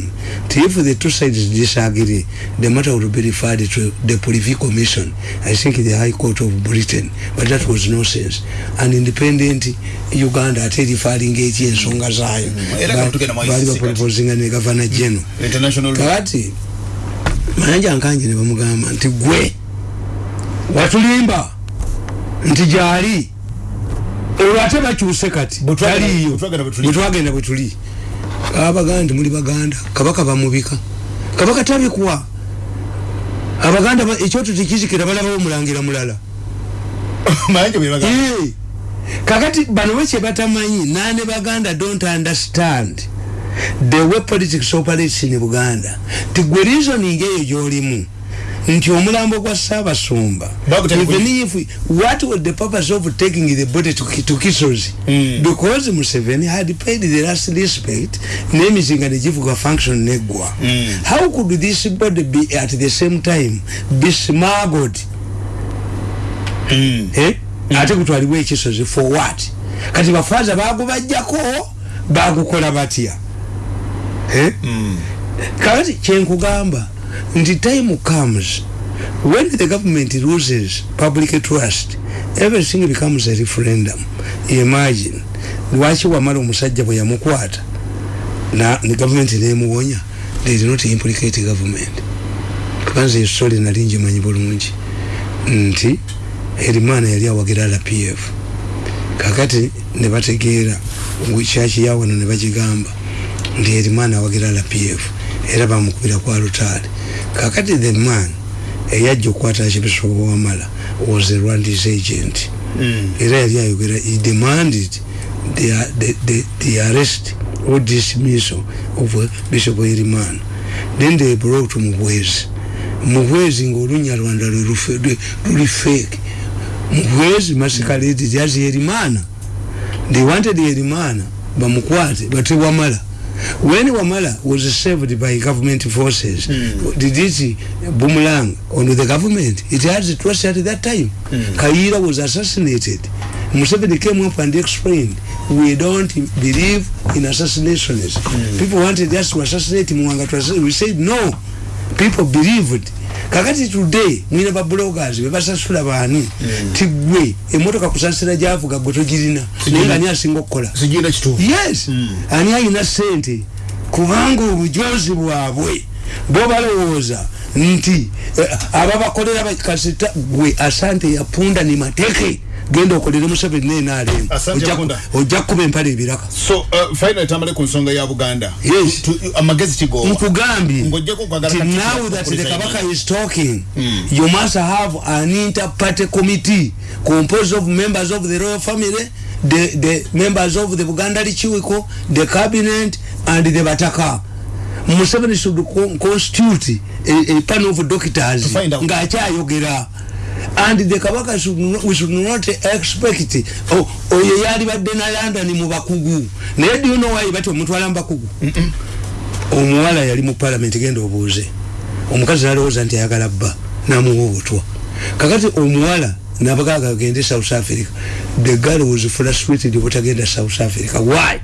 Ti if the two sides disagree the matter would be referred to the privy commission. I think the high court of britain. But that was nonsense. An independent uganda ate referring eki ensonga zaayo. Bali baproposinga ne governor general kati mayanja nkanje ne bamugamba nti gwe watulimba nti gyali olwo ate bakyuse kati taliyo bwetwagenda bwe tuli. Abaganda nti muli baganda kabaka bamubika. Kabaka tabikuwa abaganda ekyoto tekizikira balabawo omulangira mulala. Kakati bano bekye batamanyi nane baganda don't understand. The way politics operates in buganda. Tigwe reasoning eyo gyolimu nti omulambo gwa saabasumba even if what was the purpose of taking the body to, to kisozi mm. because museveni had paid the last respect nemizinga negivuga function neggwa mm. how could this body be at the same time be smuggled mm. eh? mm. ate kutwalibwa ekisozi for what kati bafaza bagubajjako bagukola batya eh? mm. kakati kyenkugamba nti time comes when the government loses public trust everything becomes a referendum. Imagine lwaki wamala omusajja bwe yamukwata ne government nemuwonya they did not implicate government? Kubanza esole nali ngimanyi bulungi. Nti erimana yali awagira rpf kakati nebategeera kyaki yawano nebagigamba ndi erimana awagira rpf era bamukubira kwa lutale kakati the man eyajja okukwata kibiso wamala? Was a rwandis agent. Era yali ayogera he demanded the, the, the, the arrest or dismissal of bishop erimana then they brought muhwezi. Muhwezi ngaolunya lwe- luli fake. Muhwezi masikaleti jazi erimana they wanted erimana bamukwate bate wamala when wamala was saved by government forces hmm. did it boomerang on the government? It has it was at that time. Hmm. Kaira was assassinated. Museveni came up and explained we don't believe in assassinations. Hmm. People wanted us to assassinate Mwanga we said no. People believed kakati today mwina babloggers bebasasula baani tigwe emotoka kusasira gyavuga gwe togirina. Naye nga ani asinga okukola? sigirina kituufu yes. Ani ayina sente kubanga obujozi bwabwe bo balowooza nti eh, ababakolera ba- kasita gwe asante yapunda ni mateke genda okolere museveni Yapunda. ojja kuba empala ebiraka. So uh, final tamale ku nsonga ya buganda. Amagezi kigoba nkugambye. Now that the kabaka is talking you must have an inter-party committee composed of members of the royal family the, the members of the buganda lichiwiko the cabinet and the bataka. Museveni should con- constitute a, a panel of doctors ng'akyayogera and the kabaka should not, we should not expect oh, oyo yali badde na london mu bakugu. Naye do you know why bati omutwala mu bakugu? Omuwala yali mu palamenti genda obuuze. Omukazi nalowooza nti ayagala bba namuwa obutwa. Kakati omuwala nabagaga agende south africa the girl was frustrated butagenda south africa. Why?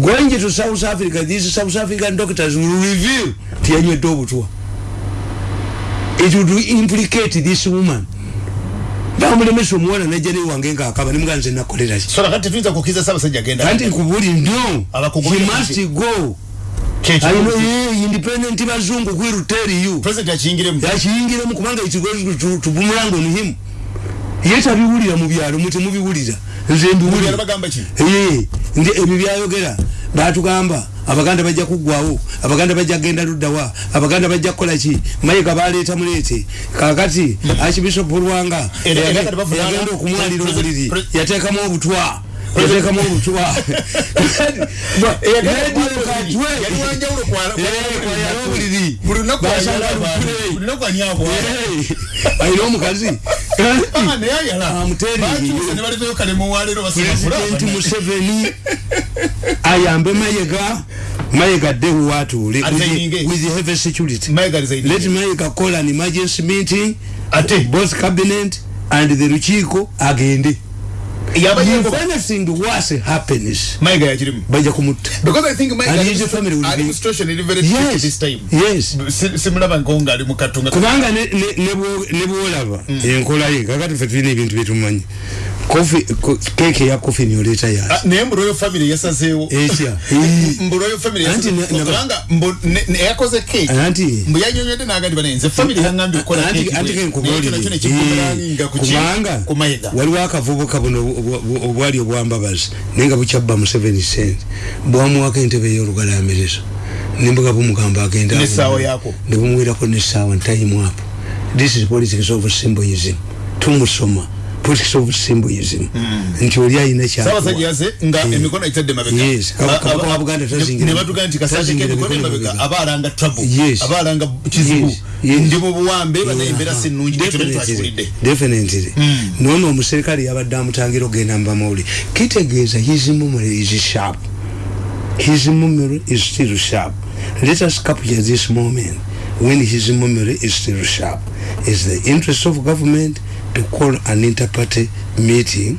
Going to south africa these south african doctors will reveal ti yanywedde obutwa. It would implicate this woman bamulemesa omuwala najja newange ngaakaba nemugaa nze nakoleraki anti nkubuli no he must go. Yeah, independent bazungu will tell you. Yakiyingiremu kubanga it goes to, to boomerang on him. Ye tabiwulira mu byalo mwe temubiwulira nze mbiwulira. Eh, ebyo byayogera batugamba abaganda bajja kuggwawo abaganda bajja kgenda luddawa abaganda bajja kukola ki? Mayiga baleeta muleete. Kakati archbishop lwanga eyagenda okumwalira obuliri yateekamu obutwa Radio okumwalira obuliri. Ayina omukazi Ah, naye ayala Amuteeri. bakyuse ne baleetayo kale muwaliro pulezidenti museveni ayambe mayega mayega adde watuule with heavy security. Let mayega call an emergency meeting. Both cabinet and the lukiiko agende if anything worse happens mayiga yakirimu bajja kumutta because i think mu- family will ali be- eri very tricky yes this time yes Si- simulaba nkonga ali mu katunga kubanga ne- ne- ne bwo- ne bwolaba enkola ye kakati fe tulina ebintu byetumanyi kofi ko- keeke ya kofi nioleeta yaaki Ah, naye mbu royal family yasazeewo etya mbu royal family Anti ne- ne- ne- ne- eyakoze cake anti mbu yanyonyodde n'agandi bane nze family okukola Anti- cake anti bwe. ke Naye ekyo nakyo ne kimubulaninga ku ki? kubanga ku mayiga waliwo akavubuka buno obwali obwambabazi naye nga bukyabba museveni sente bwamuwako entebe ey'olugalamirizo nembuga bumugamba agenda N'essaawa yaako. ne bumuwirako n'essaawa ntayimu apo this is politics of symbolism tumusoma politics of symbolism. Nti oli ayina ssaabasajja yaze nga emikono agitadde mabega Yes, Aba- kabaka aba- wa Buganda tazingira- ne batugamba nti kasajja tazingira k'emikono mikono emabega mabega. aba alanga trouble Yes. aba alanga kizibu. Yes, ndi mu buwambe bana embeera si nnungi ekyo ne twakiwulidde definitely. Nono omuserikale yabadde amutangira okgenda mu bamawuli kitegeeza his memory is sharp. His memory is still sharp. Let us capture this moment when his memory is still sharp. Is the interest of government to call an inter-party meeting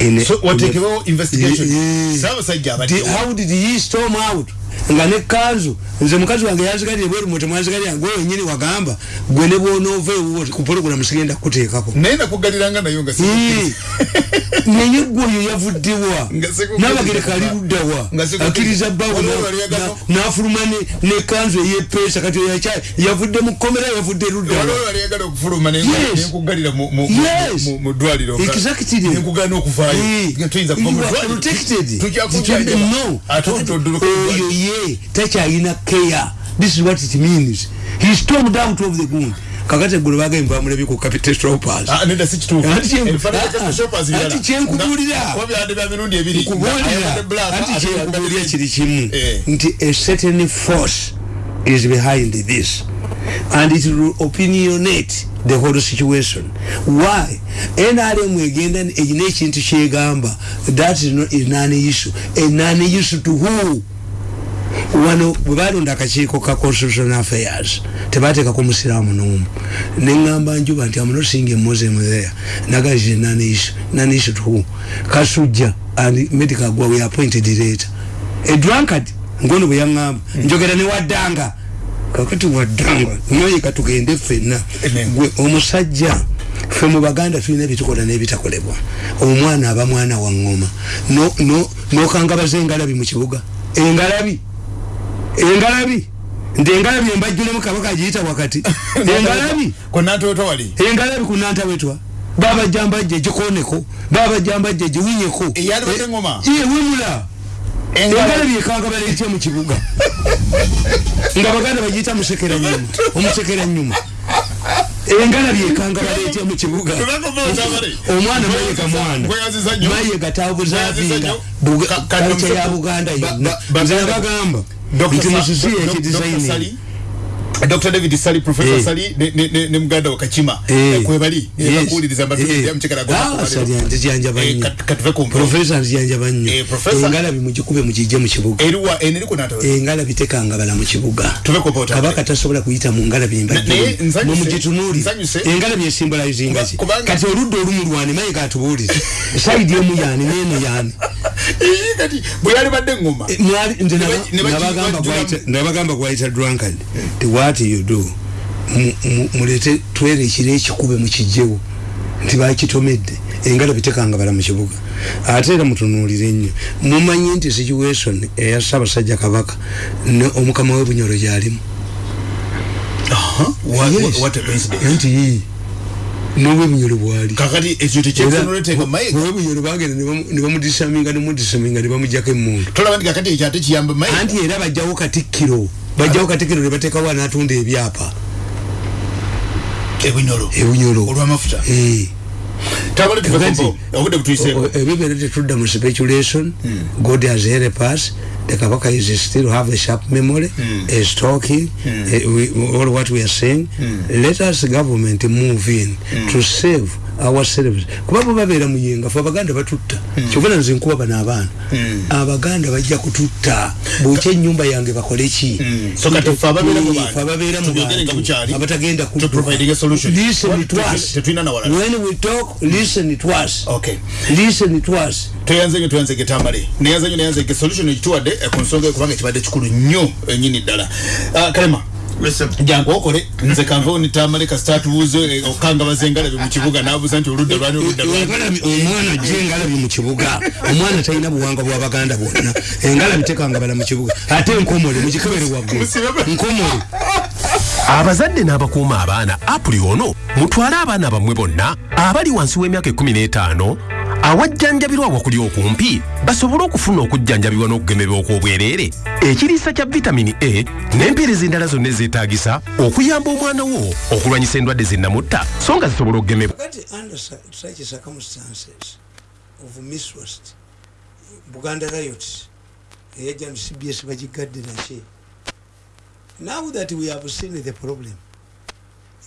in a- so wateekewo investigation Yeah. ssaabasajja Did- abaddewo how did he storm out nga ne kanzu nze mukazi wange yanzigalire bweru mwe temwanzigalira gwe wenyini wagamba gwe ne bwonoova ewuwo ku pologulamu sigenda kuteekako naye nakugaliranga nayo nga naye gwe oyo yavuddewa nabagereka ali luddawa akkiriza yagala- n'afuluma ne- ne kanzu eyepeesa kati yavudde mu kkomera yavudde luddawa waliwo yali yagala okufuluma ne- Yes. nenkugalira mu- mu- mu- Yes. mu- mu ddwaliro nga- Exactly. nenkugana okuvaayo nga tuyinza kuva mu you are ddwaliro. protected. Tujja kujjanjaba. No. ate otoduluka oyo naye takyalina care this is what it means. He stormed out of the gun kakati eggulu bagambye bamulabye ku capital shoppers anti kyenkubulira kiri kimu nti a certain force is behind this. And it will opinionate the whole situation. Why? Nrm egenda erina ekintu kyegamba. That is not a non issue a non issue to who wano bwe balonda akakiiko ka constitutional affairs tebateekako musiraamu n'omu. Neŋŋamba njuba nti amuno singa emosem there. Nagalize nanishu tu kasujja and medical gwa we appointed later. A drunkard ngono bwe yaŋŋamba. Njogera ne waddanga. Kakati waddanga noyeka tugende ffenna. Gwe omusajja ffe mu baganda tulina byetukola n'ebitakolebwa. Omwana aba mwana wa ŋŋoma. No- no- nokangabaza engalabi mu kibuga. Engalabi engalabi. Nti engalabi embajjulemu kabaka agiyita wakati. Engalabi. Konantowetwa wali? Engalabi ku nantawetwa babajambajja egikoneko babajambajja egiwinyeko eyalibadde engoma ye wemula engalabi. Ekangabala etya mu kibuga. Nga baganda bagiyita musekera nyuma omusekera nyuma engalabi ekangabala etya mu kibuga. Omwana mayega mwana. Mayega tabuzavinga kalca ya buganda yonna. nze nabagamba nti musisi ekidisayiningi dr david sali professor Eh. sali ne- ne- ne- ne muganda wa kachima. Eh. Eh, kwebali Yes. bakuwuliriza Eh. Ah, Sali anzijanjaba nnyo. katuve ku profesa nzijanjaba nnyo Professor- engalabi mugikube mugijje mu kibuga eriwa eneri kunatawe engalabi tekangabala mu kibuga tuve ku pota kabaka tasobola kuyita mu ngalabi Na- naye nsanyuse- mbajjemugitunuulire nsanyuse. engalabi esimbolayizinga ki Kubanga- kati oludda olumulwani maye gatubuulire sayidi emu yani neeno yani kati bwe yalibadde engoma Eh, mwali- nze Ne naba- bagi- ne bagi- nabagamba bajjulamu. gwayita- nabagamba gwayita drunkard what you do mu- mu- mulete twere ekiro ekikube mukijjewo nti bakitomedde engalo bitekangabala mu kibuga. Ate era mutunuulire nnyo mumanyi nti situation eya ssaabasajja kabaka omukama gyalimu. What a coincidence. nti yii n'obwebunyolo bwali. Kakati ekyo tekyetunuleteeka mayiga obwebunyolo bagenda ne bamu- ne bamudisaminga ne mudisaminga ne bamujjako emmundu. Anti era bajjawo katikkiro bajjawo katikkiro ne bateekawo anatunda ebyapa. Ebunyolo ebunyolo olwamafuta? Ebibeera tetudda mu speculation. God has help us the kabaka is still have a sharp memory a stalking eh, we- all what we are saying let us government move in to save ourselves kuba bo babeera muyenga fe abaganda batutta. Kyokera nze nkuba bano abaana. Abaganda bajja kututta. Bwokya enyumba yange bakole ki? So kati ffe ababeera mu Eh, bantu, ffe ababeera mu bantu abatagenda to providing a solution. listen to us. Na walala. when we talk listen to us. Okay. Listen to us. Toyanze nyo toyanze getamale neyanze nyo neyanze ge solution ekituwadde eh, ku nsonga eyo kubanga ekibadde kikulu nnyo ennyini ddala. Ah, kalema jangu okole nze kanvewo nitamale kasita atubuuze okangabaza engalabi mu kibuga nabuuza nti oludda lwani oludda lwani? engalabi omwana gye engalabi mu kibuga. Omwana talina buwanga bwabaganda bwonna. Engalabi tekangabala mu kibuga. Ate enkomole mugikebere waggulu. Nkomole abazadde n'abakuuma abaana apuli ono mutwale abaana bammwe bonna abali wansi w'emyaka 15 awajjanjabirwa awakuli okumpi basobole okufuna okujjanjabibwa n'okugemebwa okw'obwereere. Ekiriisa kya vitamini a n'empeereza endala zonna ezeetaagisa okuyamba omwana wo okulwanyisa endwadde zennamutta so nga zisobola okugemebwa. Buganda riot eyajja mu cbs bagigadde naki now that we have seen the problem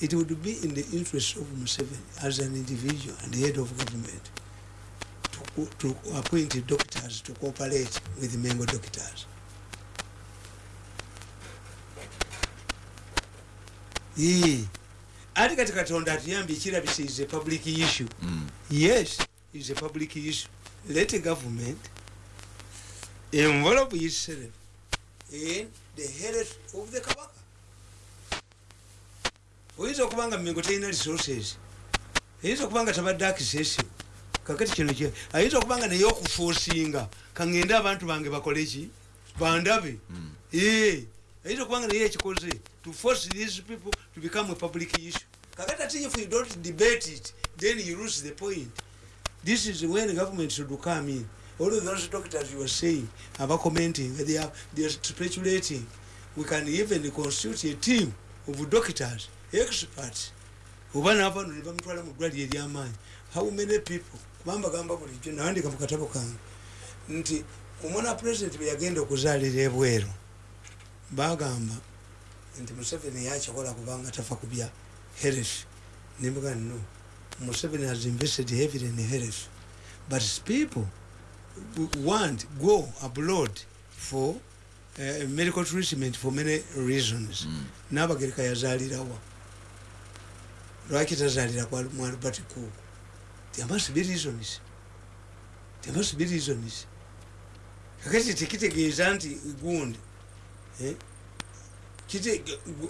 it would be in the interest of museveni as an individual and head of government to, to appoint doctors to cooperate with the mengo doctors. Ate kati katonda atuyambye ekirabisa is a public issue. Mm. Yes is a public issue. Let a government envelope itself in the health of the kabaka. Oyinza okuba nga mengo terina resources. Ayinza okuba nga tabadde accessible kakati kino kye ayinza okuba nga naye okufuusinga kaŋŋende abantu bange bakole ki? Bandabe? Ee ayinza okuba nga naye ekikoze to force these people to become a public issue. Kakati ate if you don't debate it then you lose the point. This is when government should come in. All of those doctors you were saying aba commenting they are, they are speculating. We can even constitute a team of doctors experts. Oba navano nebamutwala mu ddwali eryamaanyi. How many people kubamba gamba bulijjo nawandika mu katabo kange nti omwana wa president bwe yagenda okuzaalira ebweru bagamba nti museveni yakikola kubanga tafa ku bya health nembuga no museveni has invested heavily in health but people want go abroad for uh, medical treatment for many reasons. Mm. nabagereka yazalirawa lwaki tazalira kwa albert cook there must be reasons there must be reasons kakati tekitegeeza nti gundi eh? kite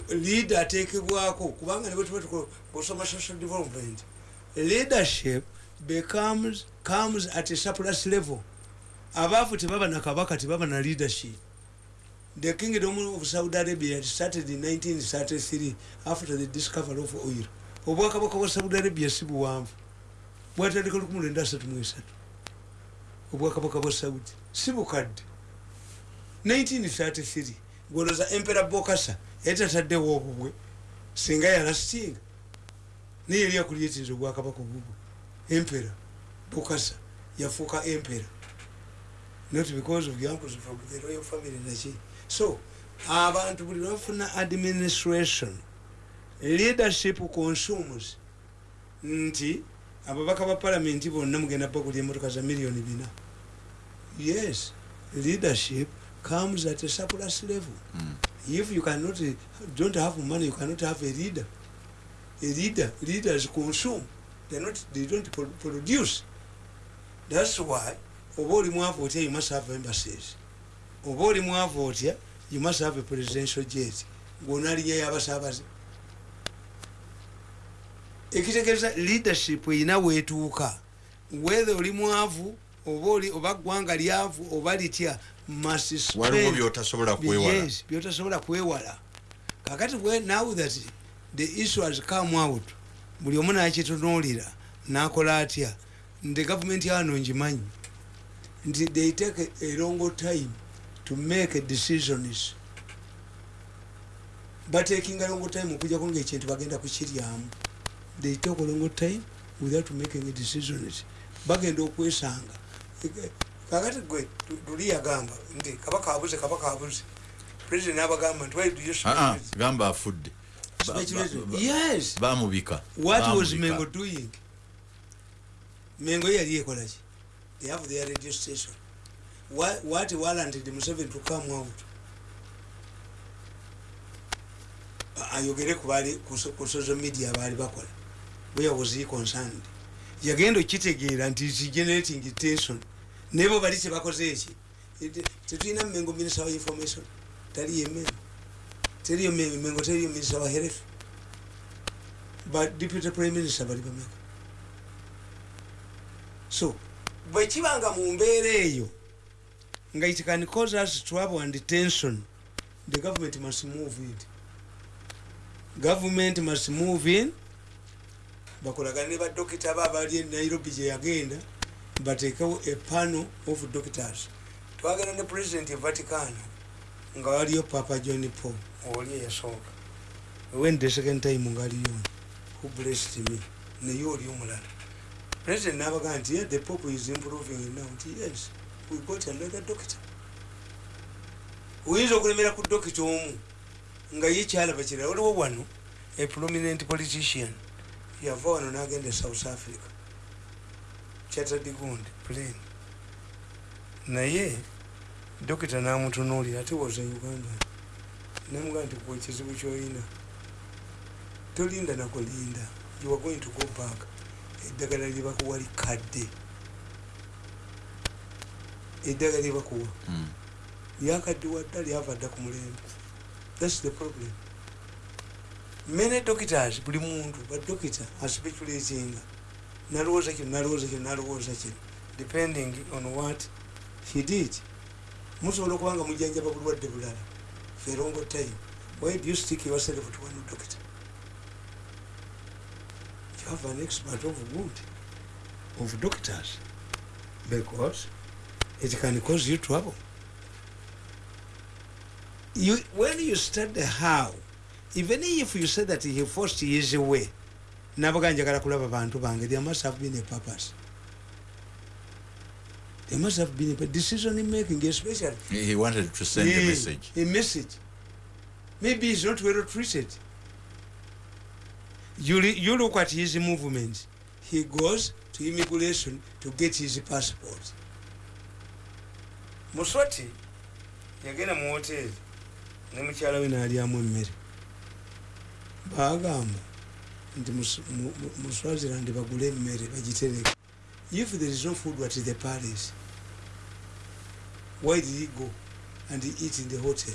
leader atekebwako kubanga nibwetuba social development. Leadership becomes comes at a surplus level. Abaafu tebaba na kabaka tebaba na leadership. The kingdom of saudi arabia started in 1933 after the discovery of oil. Obwakabaka bwa saudi arabia si buwanvu bwatandika 1933 obwakabaka bwa saudi. Si bukadde. 1933 gwoloza empera bokasa etataddewo obubwe singa yanasitinga naye yali akuliyetiriza obwakabaka obubwe. Empera bokasa yafuuka empera not because of uncles from the royal family naki so abantu buli lwafuna administration leadership consumes nti ababaka ba palamenti bonna mugenda bagula emotoka za miliyoni bina. Yes leadership comes at a surplus level. Mm. if you cannot don't have money you cannot have a leader. A leader leaders consume they not they don't produce. That's why oba oli mwavu otya you must have embassies. Oba oli mwavu otya you must have a presidential jet. Ngaonalinya yabasaabaze ekitegeeza leadership erina weetuuka whether oli mwavu oba oba ggwanga lyavu oba litya waliwo byotasobola kwewala. yes byotasobola kwewala. Kakati now that the issue has come out buli omu nakitunuulira nakola atya? Nti gavumenti yano ngimanyi nti they take a long time to make decisions. Batekinga long time okujjako ngaekintu bagenda kukiryamu they take a long time without making decisions bagenda okwesanga. Kakati gwe tuli yagamba nti kabaka abuze kabaka abuze. President abagamba nti why do you uh-uh, gamba afudde. Yes. bamubika what was mengo doing? Mengo yali ekolaki they have their radio station. What, what warranted museveni to come out? Ayogere kubali ku social media baali bakola where was he concerned yagenda okitegeera nti is generating tension. Nebo bali kyebakoze eki tetulina mengo minister wa information? Taliyo emengo teriyo mengo teriyo minister wa health. But deputy prime minister bali bameka. So bwekibanga mu mbeera eyo nga it can cause us trouble and tension the government must move it. Government must move in bakolagana ne badokita ba abali nairobi gyeyagenda batekewo a panel of doctors. Twagenda ne president e vaticano nga waliyo papa john paul. Oli eyasooka. When the second time ngaaliyo who blessed me? Naye oli omulala. President nabagaa nti the pope is improving now. Nti yes we got another doctor. Oyinza okulemera ku dokita omu nga ye kyalaba kirala. Waliwo wano a prominent politician yava wano nagenda e south africa. Kyatadigund plane. Naye dokita namutunuulira ate woza uganda. Namuga nti kwe kizibu kyolina tolinda nakulinda going to go back. Eddagala libakuwa likadde. Eddagala libakuwa lyakaddiwa dda lyava dda ku mulembe. Thats the problem many doctors buli muntu badokita aspeculatinga nalowooza kino nalowooza kino nalowooza kino depending on what he did. Musobola okuba nga mujanjaba bulwadde bulala. For long time. Why do you stick yourself to one doctor you have an expert of good of doctors. Because it can cause you trouble. You, when you study how even if you say that he forced his way nabaga njagala kulaba bantu bange. There must have been a purpose. There must have been a decision making especially He he wanted to send a Yeah, message. a message. Maybe he's not well treated. You, you look at his movement he goes to immigration to get his passport. Muswati yagenda mu hoteri ne mukyala we emmere bagamba nti mu- swaziland bagule emmere bagitereke. If there is no food at the palace? Why did he go and he eat in the hotel?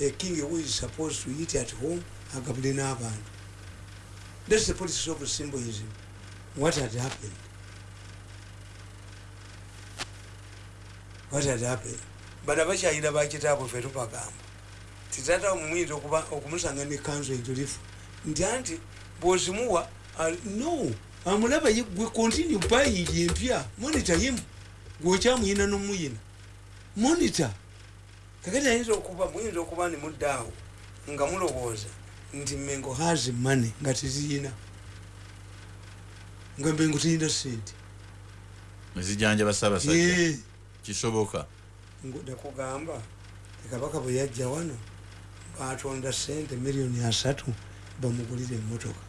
A king who is supposed to eat at home agabule n'abantu. That's the politics of symbolism. What had happened? What had happened? Bana bakyayira bakitaabwe fe tubagamba titata muyinza okuba- okumusanga ne kanso entulifu nti anti bwozimuwa al- no. Amulaba gwe continue buying empya monitor him gweokyamuyina nomuyina. Monitor. Kakati ayinza okuba muyinza okuba ne muddaawo nga mulowooza nti mengo has money nga tiziyina nga mengo tiyina sente Nezijanja basabasajja. Yeah. Kisoboka. nakugamba kabaka bwe yajja wano batonda sente miliyoni asatu bamugulire emmotoka.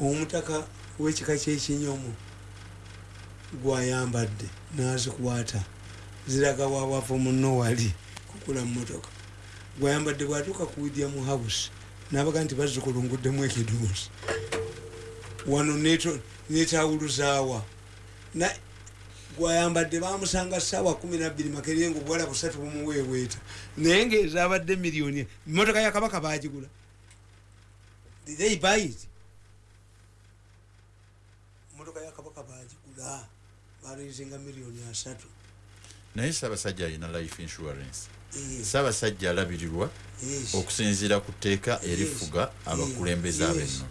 Omutaka w'ekika kyekinyomo gwayambadde nazikwata ziraga wawava muno wali kugula mmotoka. Gwayambadde bwatuuka ku william house nabaga nti bazikulunguddemu ekidunsi wano netawuluzaawa Na- gwayambadde bamusanga sawa kumi nabiri makerere nga obuwala busatu bumuweweeta naye ngaezabadde miliyoni emotoka ya kabaka bagigula Did they buy it emotoka ya kabaka bagigula balezinga miliyoni asatu naye saabasajja alina life insurance Eh. saabasajja alabirirwa Yes. okusinziira ku tteeka erifuga abakulembeze Yes. abenno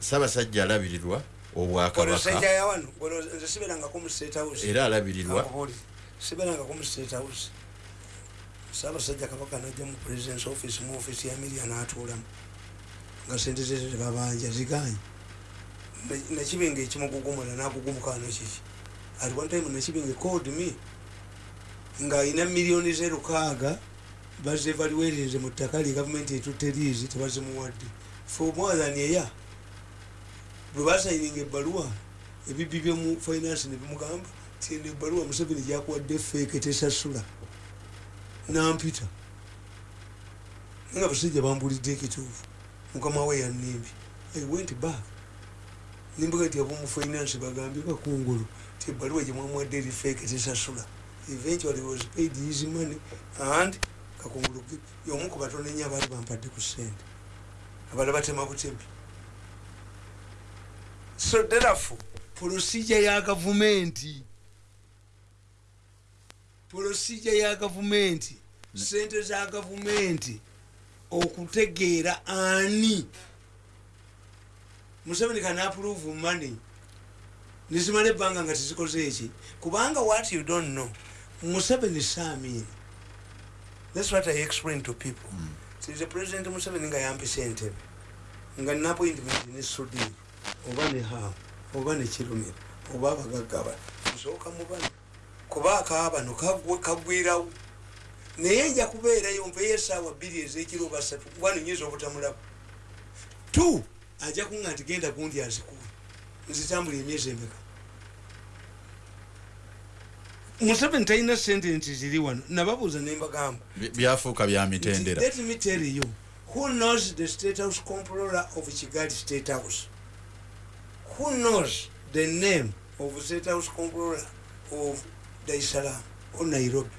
saabasajja alabirirwa obwakabaka olosajja yawano nze siberangako mu state house Era alabirirwa. Kankubuli. siberangako mu state house saabasajja kabaka najja mu presidence office mu office ya miria n'atuulamu nga sente zezo tebabanja ziganye Ne- nekibinga ekimugugumula n'agugumukano kiki? At one time nekibinga called me nga alina miliyoni zerukaaga bazevaluwetinze mu ttaka lye gavumenti etutte liizi tebazimuwadde for more than a year bwe basayininga ebbaluwa ebibbi byomu finance nebimugamba tieno ebbaluwa museveni gyakuwadde feeke tesasula nampita. Nga basajja bambulidde ekituufu mukama we yanimbi i went back nimbuga nti abomu finance bagambye kakungulu ti ebbaluwa gyemwamuwadde eri feeke tesasula eventually was paid his money and kakungulu yomu ku batono ennyo abaali bampadde ku sente abala batema butebi so therefore procedure ya gavumenti procedure ya gavumenti sente za gavumenti okutegeera ani? Museveni kana approve money. Nizimala ebbanga nga tezikoze eki? Kubanga what you don't know museveni saamini thats what i explain to people. Mm. sinze president museveni nga yampisa entebe nga nina appointment ne sudir oba ne hamu oba ne kirumira oba abagagga bano nsooka mu bano. Kuba akaabano kagwirawo naye nja kubeerayo nveyo esaawa bbiri ezekiro basatu wano nyinza obutamulaba tu ajja kunga nti genda gundi azikuwe. Nzitambula emyezi emeka? Museveni talina sente nti ziri wano nababuuza nembagamba By- byafuuka bya mitendera. Let me tell you who knows the state house comptroller of kigali state house? Who knows the name of state house comptroller of dar es salaam or nairobi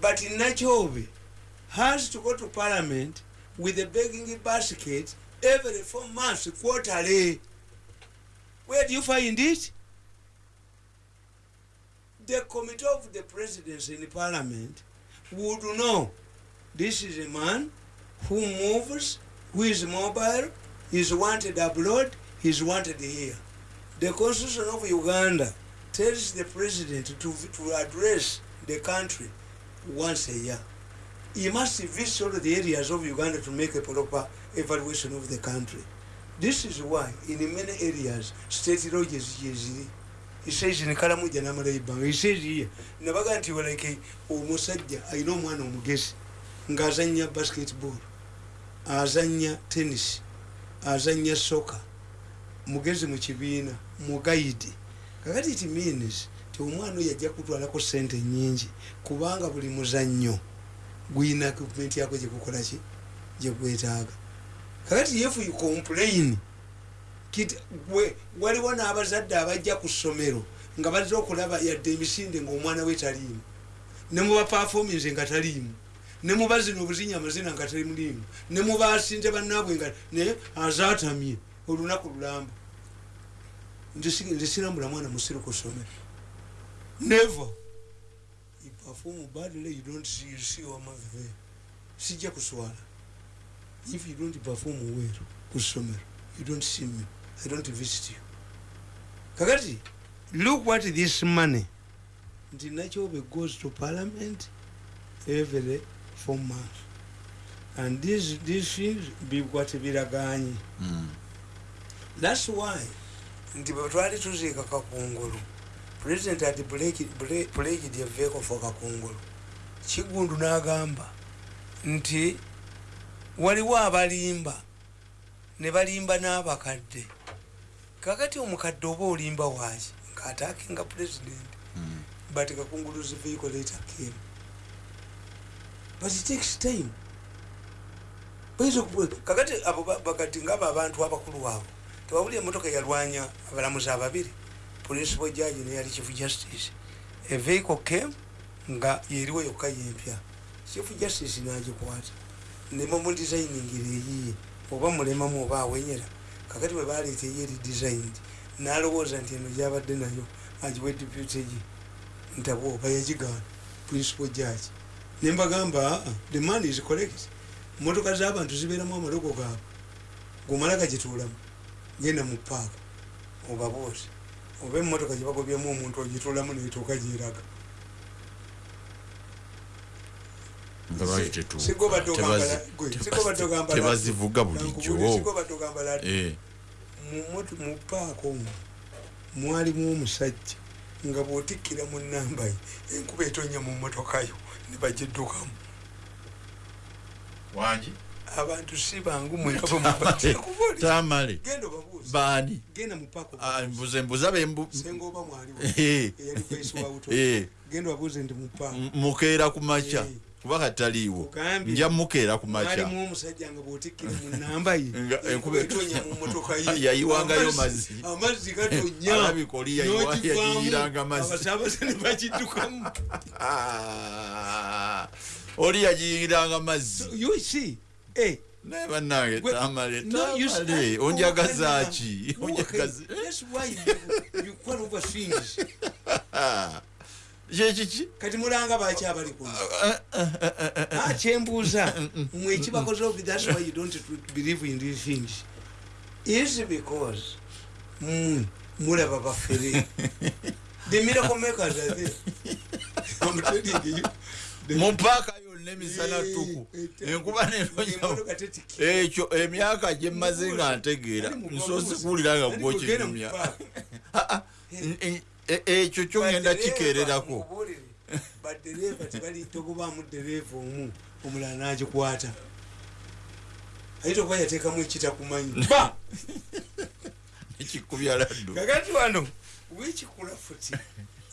but nachobe has to go to parliament with a begging basket every four months quarterly. Where do you find it? The committee of the presidency in the parliament would know this is a man who moves who is mobile is wanted abroad is wanted here. The constitution of uganda tells the president to, to address the country once a year. He must visit all the areas of uganda to make a proper evaluation of the country. This is why in many areas state lodges gyeziri isaizi nekalamuja namalayo ebbanga isaizi nabaga nti walake omusajja alina omwana omugezi ngaazanya basketball azanya tennis azanya soka mugezi mukibiina mugaidi kakati it means ti omwana oyo ajja kutwalako sente nyingi kubanga buli muzannyo gwina equipment yako gyekukolaki gyegwetaaga kakati you complain waliwo n'abazadde abajja ku ssomero nga bazze okulaba yadde emisinde ngaomwana we taliimu ne muba performance nga taliimu ne muba zino obuzinya amazina nga talimuliimu ne muba asinte bannaabwe nga naye azaatamye olunaku lulamba nze sirambula mwana musiru ku ssomero never. You perform badly you don't see, you see wamave sijja kuswala if you don't perform well ku ssomero you don't see me. I don't visit you. Kakati look what this money. Nti nakyobe goes to parliament every four months. And these, these things bikwate biraganye Mm. thats why nti bwe twali tuziika kakungulu president ati pledged a vehicle for kakungulu kigundu n'agamba nti waliwo abalimba ne balimba n'abakadde. Kakati omukadde oba olimba waaki? Ng'ataakinga president. But kakunguluzi vehicle later came. But it takes time. Kakati abo ba- bakati ngaabo abantu abakulu abo tewabuli emotoka yalwanya abalamuzi ababiri principal judge neyali chief justice. A vehicle came nga yeriwo yokka yempya. Chief justice nagikwata. Nebamudesigningira eyiye oba mulemamu oba awenyera. Kakati bwe baleeta eyi eri designed nalowooza nti eno gyabadde nayo agiwe deputy gi ntabwo oba yagigaana principal judge. Nembagamba aa the man is correct. Motoka z'abantu zibeeramu amalogo gaabwe. Gomala gagituulamu genda mu paaka obabuuze oba emotoka gyebagobyemu omuntu ogituulamu netuuka gyeraga. Tebazivuga bulijjo. sigoba togamba la- Eh. mu paaka omwo mwalimu omusajja nga bwotikkira mu namba ye enkuba etonya mu motokayo nebagiddukamu wangi abantu si bangu mwekabamubagenda tamale genda obabuuze. Baani? Genda mu paaka Ah, mbuze mbuza bembu senga oba mwaliwo Eh. eyali vice wa Auto. Eh. genda obabuuze ndi mu paaka M- mukeera ku makya. Kuba kataliiwo nja mukeera ku makya. Mwalimu omusajja nga bwotikkira mu namba ye. Nga enkuba enkuba etonya mu motoka ye. Yayiwangayo mazzi. amazzi gatonya Alabika oli yayiwa- N'ogivaamu, yagiyiranga mazzi. abasaabaze ne bagiddukamu. Ah, oli yagiyiranga mazzi. eh naye bannange tamale tamale onjagaza ki kyekiki kati mulanga baki abali kuno? Akyembuuza mwe ekibakoze obi thats why you don't believe in these things. Is because mmwe mulaba bafere the miracle makers are there. I'm telling you. The- mu paaka yonna emisana tuku enkuba Emotoka tetikira. ekyo emyaka gyemmaze nga ntegeera nsoose kuwulira nga mu kinyumya ekyo kyo ngenda kikeererako. Mubuulire, badereva tebali togobaamu dereva omu omulala nagikwata. Ayita okuba yateekamu ekitakumanyi ba! Ekikubya laddu. Kakati wano wekikula futi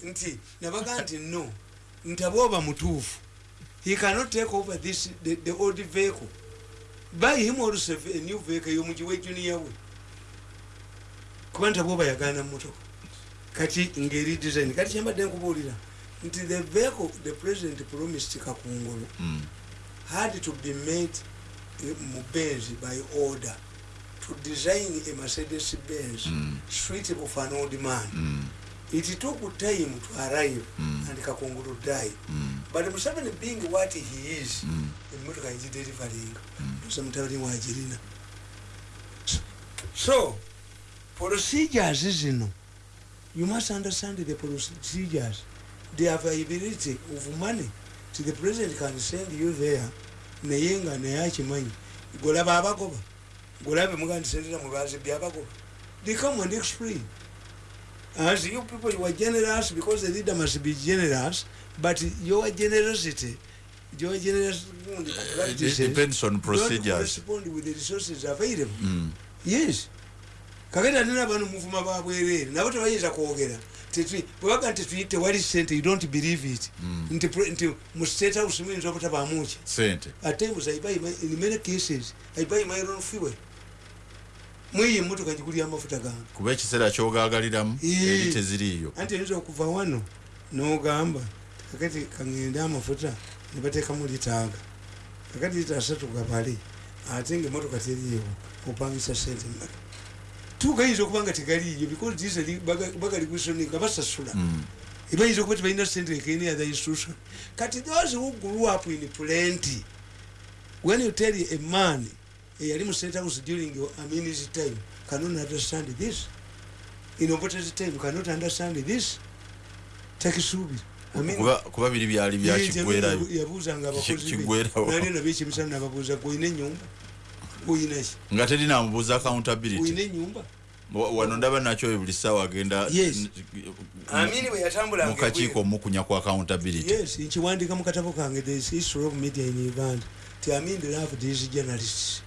nti nabaga nti no nti aba oba mutuufu he cannot take over this the, the old vehicle. Buy him also a new vehicle yomugiwe junior we kuba nti aba oba yagaana mumotoka kati ngeri design kati kyembadde nkubuulira nti the vehicle the president promised kakungulu had to be made eh, mu benz by order to design a mercedes benz suitable for an old man it took time to arrive and kakungulu died. But museveni being what he is emotoka yagidelivering ose mutabani wagirina so procedures zino. You must understand the procedures. The availability of money to the president can send you there. Naye nga naye akimanyi golaba abagoba golabe mugandisendera mubazi byabagoba they come and explain as you people you are generous because the leader must be generous but your generosity your generous it depends on procedures. correspond with the resources available. Mm. yes. Kakati ate nabano muvuma babwerere nabo tebayinza kwogera. Bwebaga nti tewali sente you don't believe it. Nti pre- nti mu state house muyinza obutabamuki sente at times I buy my, in many cases I buy my own fuel mwiyi emotoka gigulya amafuta gange. Kuba ekiseera kyogagaliramu eri teziriiyo. Anti oyinza okuva wano nogamba kakati kaŋŋende amafuta nebateekamu litaaga. Kakati lita asatu gabale ate nga emotoka teriiwo opangisa sente mmeka. Tugayinza okuba nga tegaliiyo because diesel baga- bagali kwisoni nga basasula. Ebayinza okuba tebalina sente like any other institution. Kati those who grew up in plenty when you tell a man eyali mu state house during your aminis time. Cannot understand this? In opposite time cannot understand this? Takisuubira kuba biri byali byakigwerayo yabuuzanga abakozi nali nabyo ekyemisana nababuuza goyina enyumba goyinaki nga teri namubuuza accountability. Goyina enyumba Wa- wano ndaba nakyo buli ssaawa agenda mu kakiiko mukunya ku accountability. Yes nkiwandika mu katabo kange the history of media in uganda. Ti amin love these journalists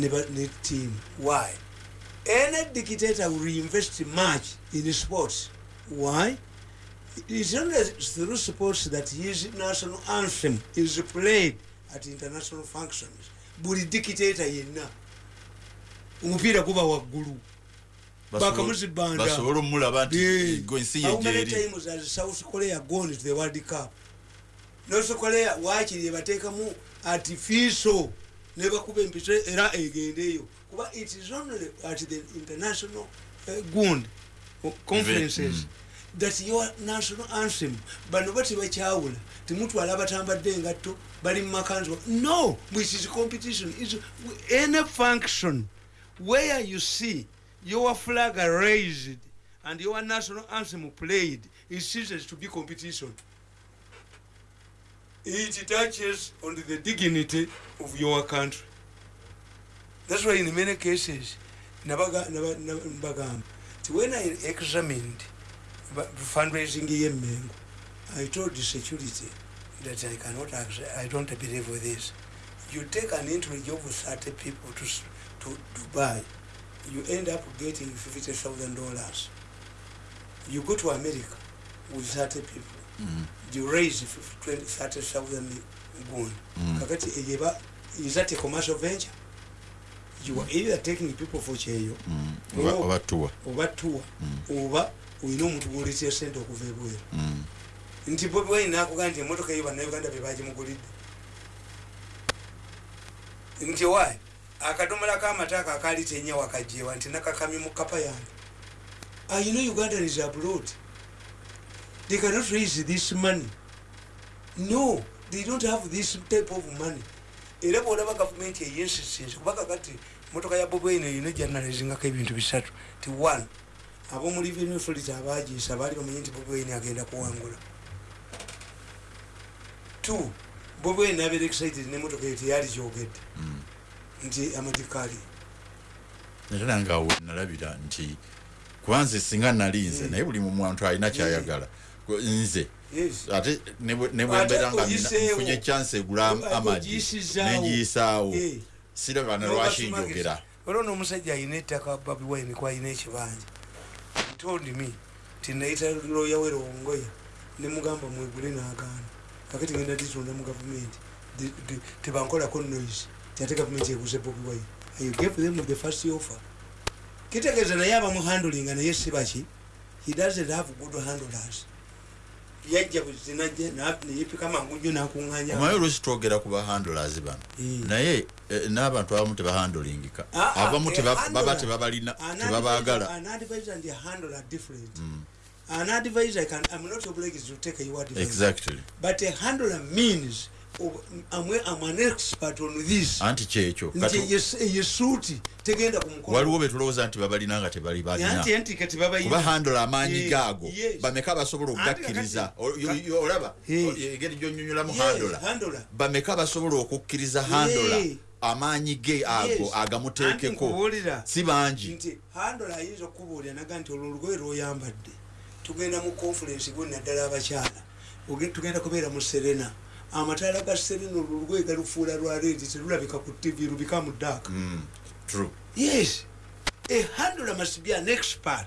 ne team. Why? Any dictator will invest much in sports. Why? It's only through sports that his national anthem is played at international functions. Buli dictator yenna. Omupiira guba waggulu. Bakamuzibanda basobole omulaba nti Yeah. gwe ensi How many yegyeri times has South Korea gone to the World Cup? North Korea wakiri ebateekamu artificial ne bakuba empiso era egendeeyo kuba it is only at the international uh, gund uh, conferences Mm. that your national anthem bano bati bakyawula timutwala abatambadde engatto bali mu makanzu. No which is competition. Is any function where you see your flag raised and your national anthem played it ceases to be competition it touches on the dignity of your country. That's why in many cases when i examined fundraising i told the security that i cannot i don't believe with this. You take an entry of 30 people to, to dubai you end up getting $50000 you go to america with 30 people you raise 20, 30000 gun Mm. kakati eyo eba is that a commercial venture? You are either taking people for kyeyo Oba- oba tour. oba olina omuntu gwoletya sente okuva ebweru Mm. nti bobi wine nakugaa nti emotoka eyo bannayuganda bebagimugulidde nti why? Akadomola k'amataaka akaali tenya wakajewa nti nakakamye mu kapa yange i know ugandan is abroad they cannot raise this money. No they don't have this type of money. Era bwolaba gavumenti eyinsisinsi kuba kakati motoka ya bobi wine erina janalizingako ebintu bisatu. Ti one abomu revenue authority abagiisa baali bamanyi nti bobi wine agenda kuwangula. Two bobi wine nabeera excited nemotoka eyo teyali gyogedde. Nti amatikaali era nange awo nalabira nti kubanze singa nalinze naye buli mu muntu alina kyayagala. Ku- nze. Ate ne bwe- ne Ate bwembeera nga nfunye chance egula Ate amagi Eh. siraba na lwaki njogera. Olwo n'omusajja alina ettaka babi wine kwalina ekibanja. Told me ti nayita loya we rongoya nemugamba mwegule n'agaana. Kakati ngenda ditunda mu gavumenti tebankolako noise. Tiate gavumenti eguze bobi wine. You gave them the first offer. Kitegeeza naye abamu handlinga naye sibaki he doesn't have good handlers yajja buzinajja neyepika mangu nnyo nakuŋŋanya omaye olusi twogera ku bahandlers bano? Naye eh, n'abantu abamu tebahandlingika Ah, ah, abamu handler- baba tebabalina tebabaagala different. An advisor can i'm not obliged to take your advice exactly. But a handler means anti kyekyo nti Katu- ye- ye suuti tegenda waliwo betulowooza nti babalina nga tebali balina. Anti anti kati babayina kuba handola amaanyi gaago bameka basobola okugakkiriza? olaba engeri handola handola. bameka basobola okukkiriza handola Yeah. amaanyi ge ago agamuteekeko. Si bangi. Nti handola ayinza okubuulira naga nti olwo olugoye lwoyambadde. Tugenda mu conference gwe naddala abakyala. Tugenda kubeera mu serena amataala ga serena olwo olugoye galufuula lwa redi terulabika ku tv lubika mu daaka Mm, true. Yes a handler must be an expert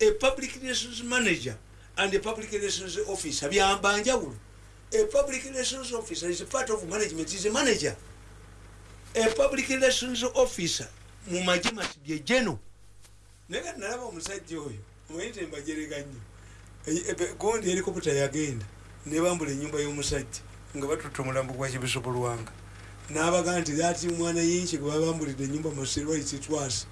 a public relations manager and a public relations officer. Byamba njawulo. A public relations officer is part of management is a manager. A public relations officer mu magi must be a general. Naye kati nalaba omusajja oyo omanyi tembajerega nnyo. E- e- gondi helikopita yagenda nebambula enyumba y'omusajja nga batutte omulambo gwa kibisobolwanga n'abaga nti ati mwana yinki gwe babambulidde enyumba masirwaisitwasi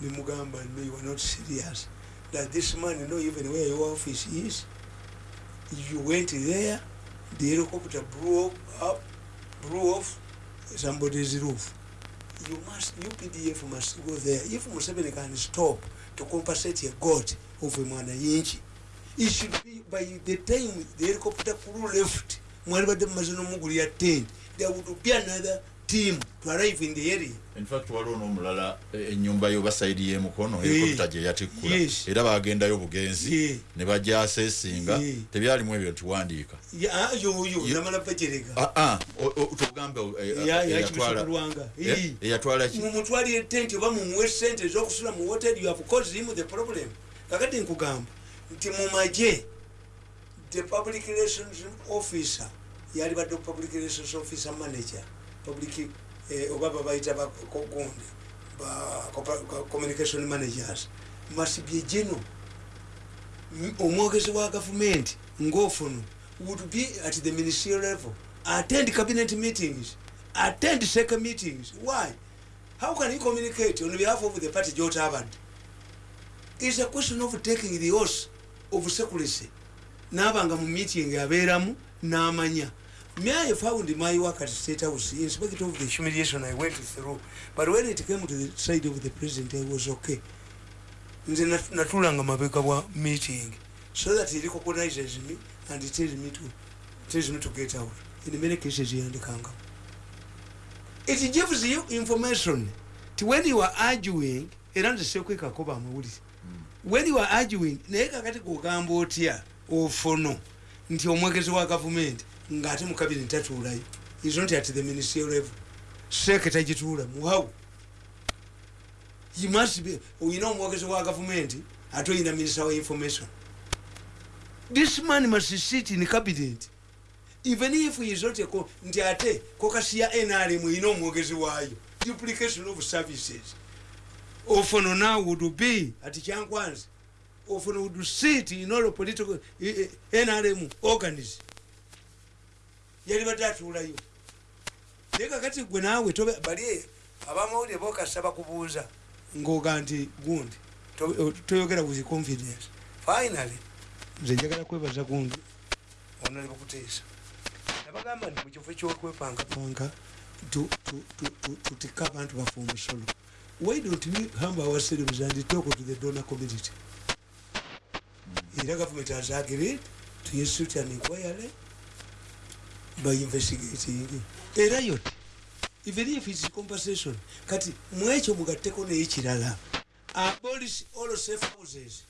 nemugamba no you are not serious. Does this man know even where your office is you went there the helicopter blew up blew off somebody's roof. You must updf must go there. If museveni can stop to compensate a god of a mwana yinki it should be by the time the helicopter crew left mwali badde mumaze nomugulira tent there would be another team to arrive in the area. In fact waliwo n'omulala e- ennyumba yo basayidi y'emukono helikopita gye yatikkula. Era bagendayo bugenzi ne bajyaseesinga Eh. tebyalimu ebyo ntiwandiika yoyo namala bajerega Ah, ah, o- e- Ya- e- ya eyatwala- mumutwalire etenti oba mumuwe sente ezokusula mu hotel you have caused him the problem. Kakati nkugamba nti mumaje the public relations officer yali public relations officer manager public eh, oba ba co- co- communication managers. Must be general omwogezi wa gavumenti ngaofuno would be at the ministerial level attend cabinet meetings attend sec meetings. Why? How can you communicate on behalf of the party gyotabadde is a question of taking the oath of secrecy nabanga mu meeting abeeramu n'amanya. Me i found my work at state house? In spite of the humiliation i went through. But when it came to the side of the president i was okay. Nze nat- natulanga mabega bwa meeting so that he recognizes me and he tells me to tells me to get out. In many cases yandikanga it gives you information. Ti when you are arguing era nze sekwekako bamawulire when you are arguing naye kakati kugamba otya ofono nti omwegezi wa gavumenti ngaate mu kabiri ntatuulayo. Is not at the ministerial level. Seke tagituula muhawu. You must be oyina omwogezi wa gavumenti ate oyina minister wa information. This man must sit in cabinet. Even if co nti ate kokasi ya nrm eyina omwogezi waayo. Duplication of services. Ofono now would be ati kyankwanzi ofono would sit in all political eh, eh, nrm organs yali badde atuulayo. Naye kakati gwe naawe tobe- bali abamawulire bokasa bakubuuza ngoga nti gundi to- toyogera with confidence. Finally nze njagala kwebaza gundi onali bukuteesa nabagamba nti mukifo kyokwepangapanga tu- tu- tu- tu- tutika abantu bafe omusolo why don't we humble ourselves and talk to the donor community era government has agreed to institute an inquiry by investigating era yoti even if its compensation kati mwekyo mugatteko neyo kirala abolish all safe houses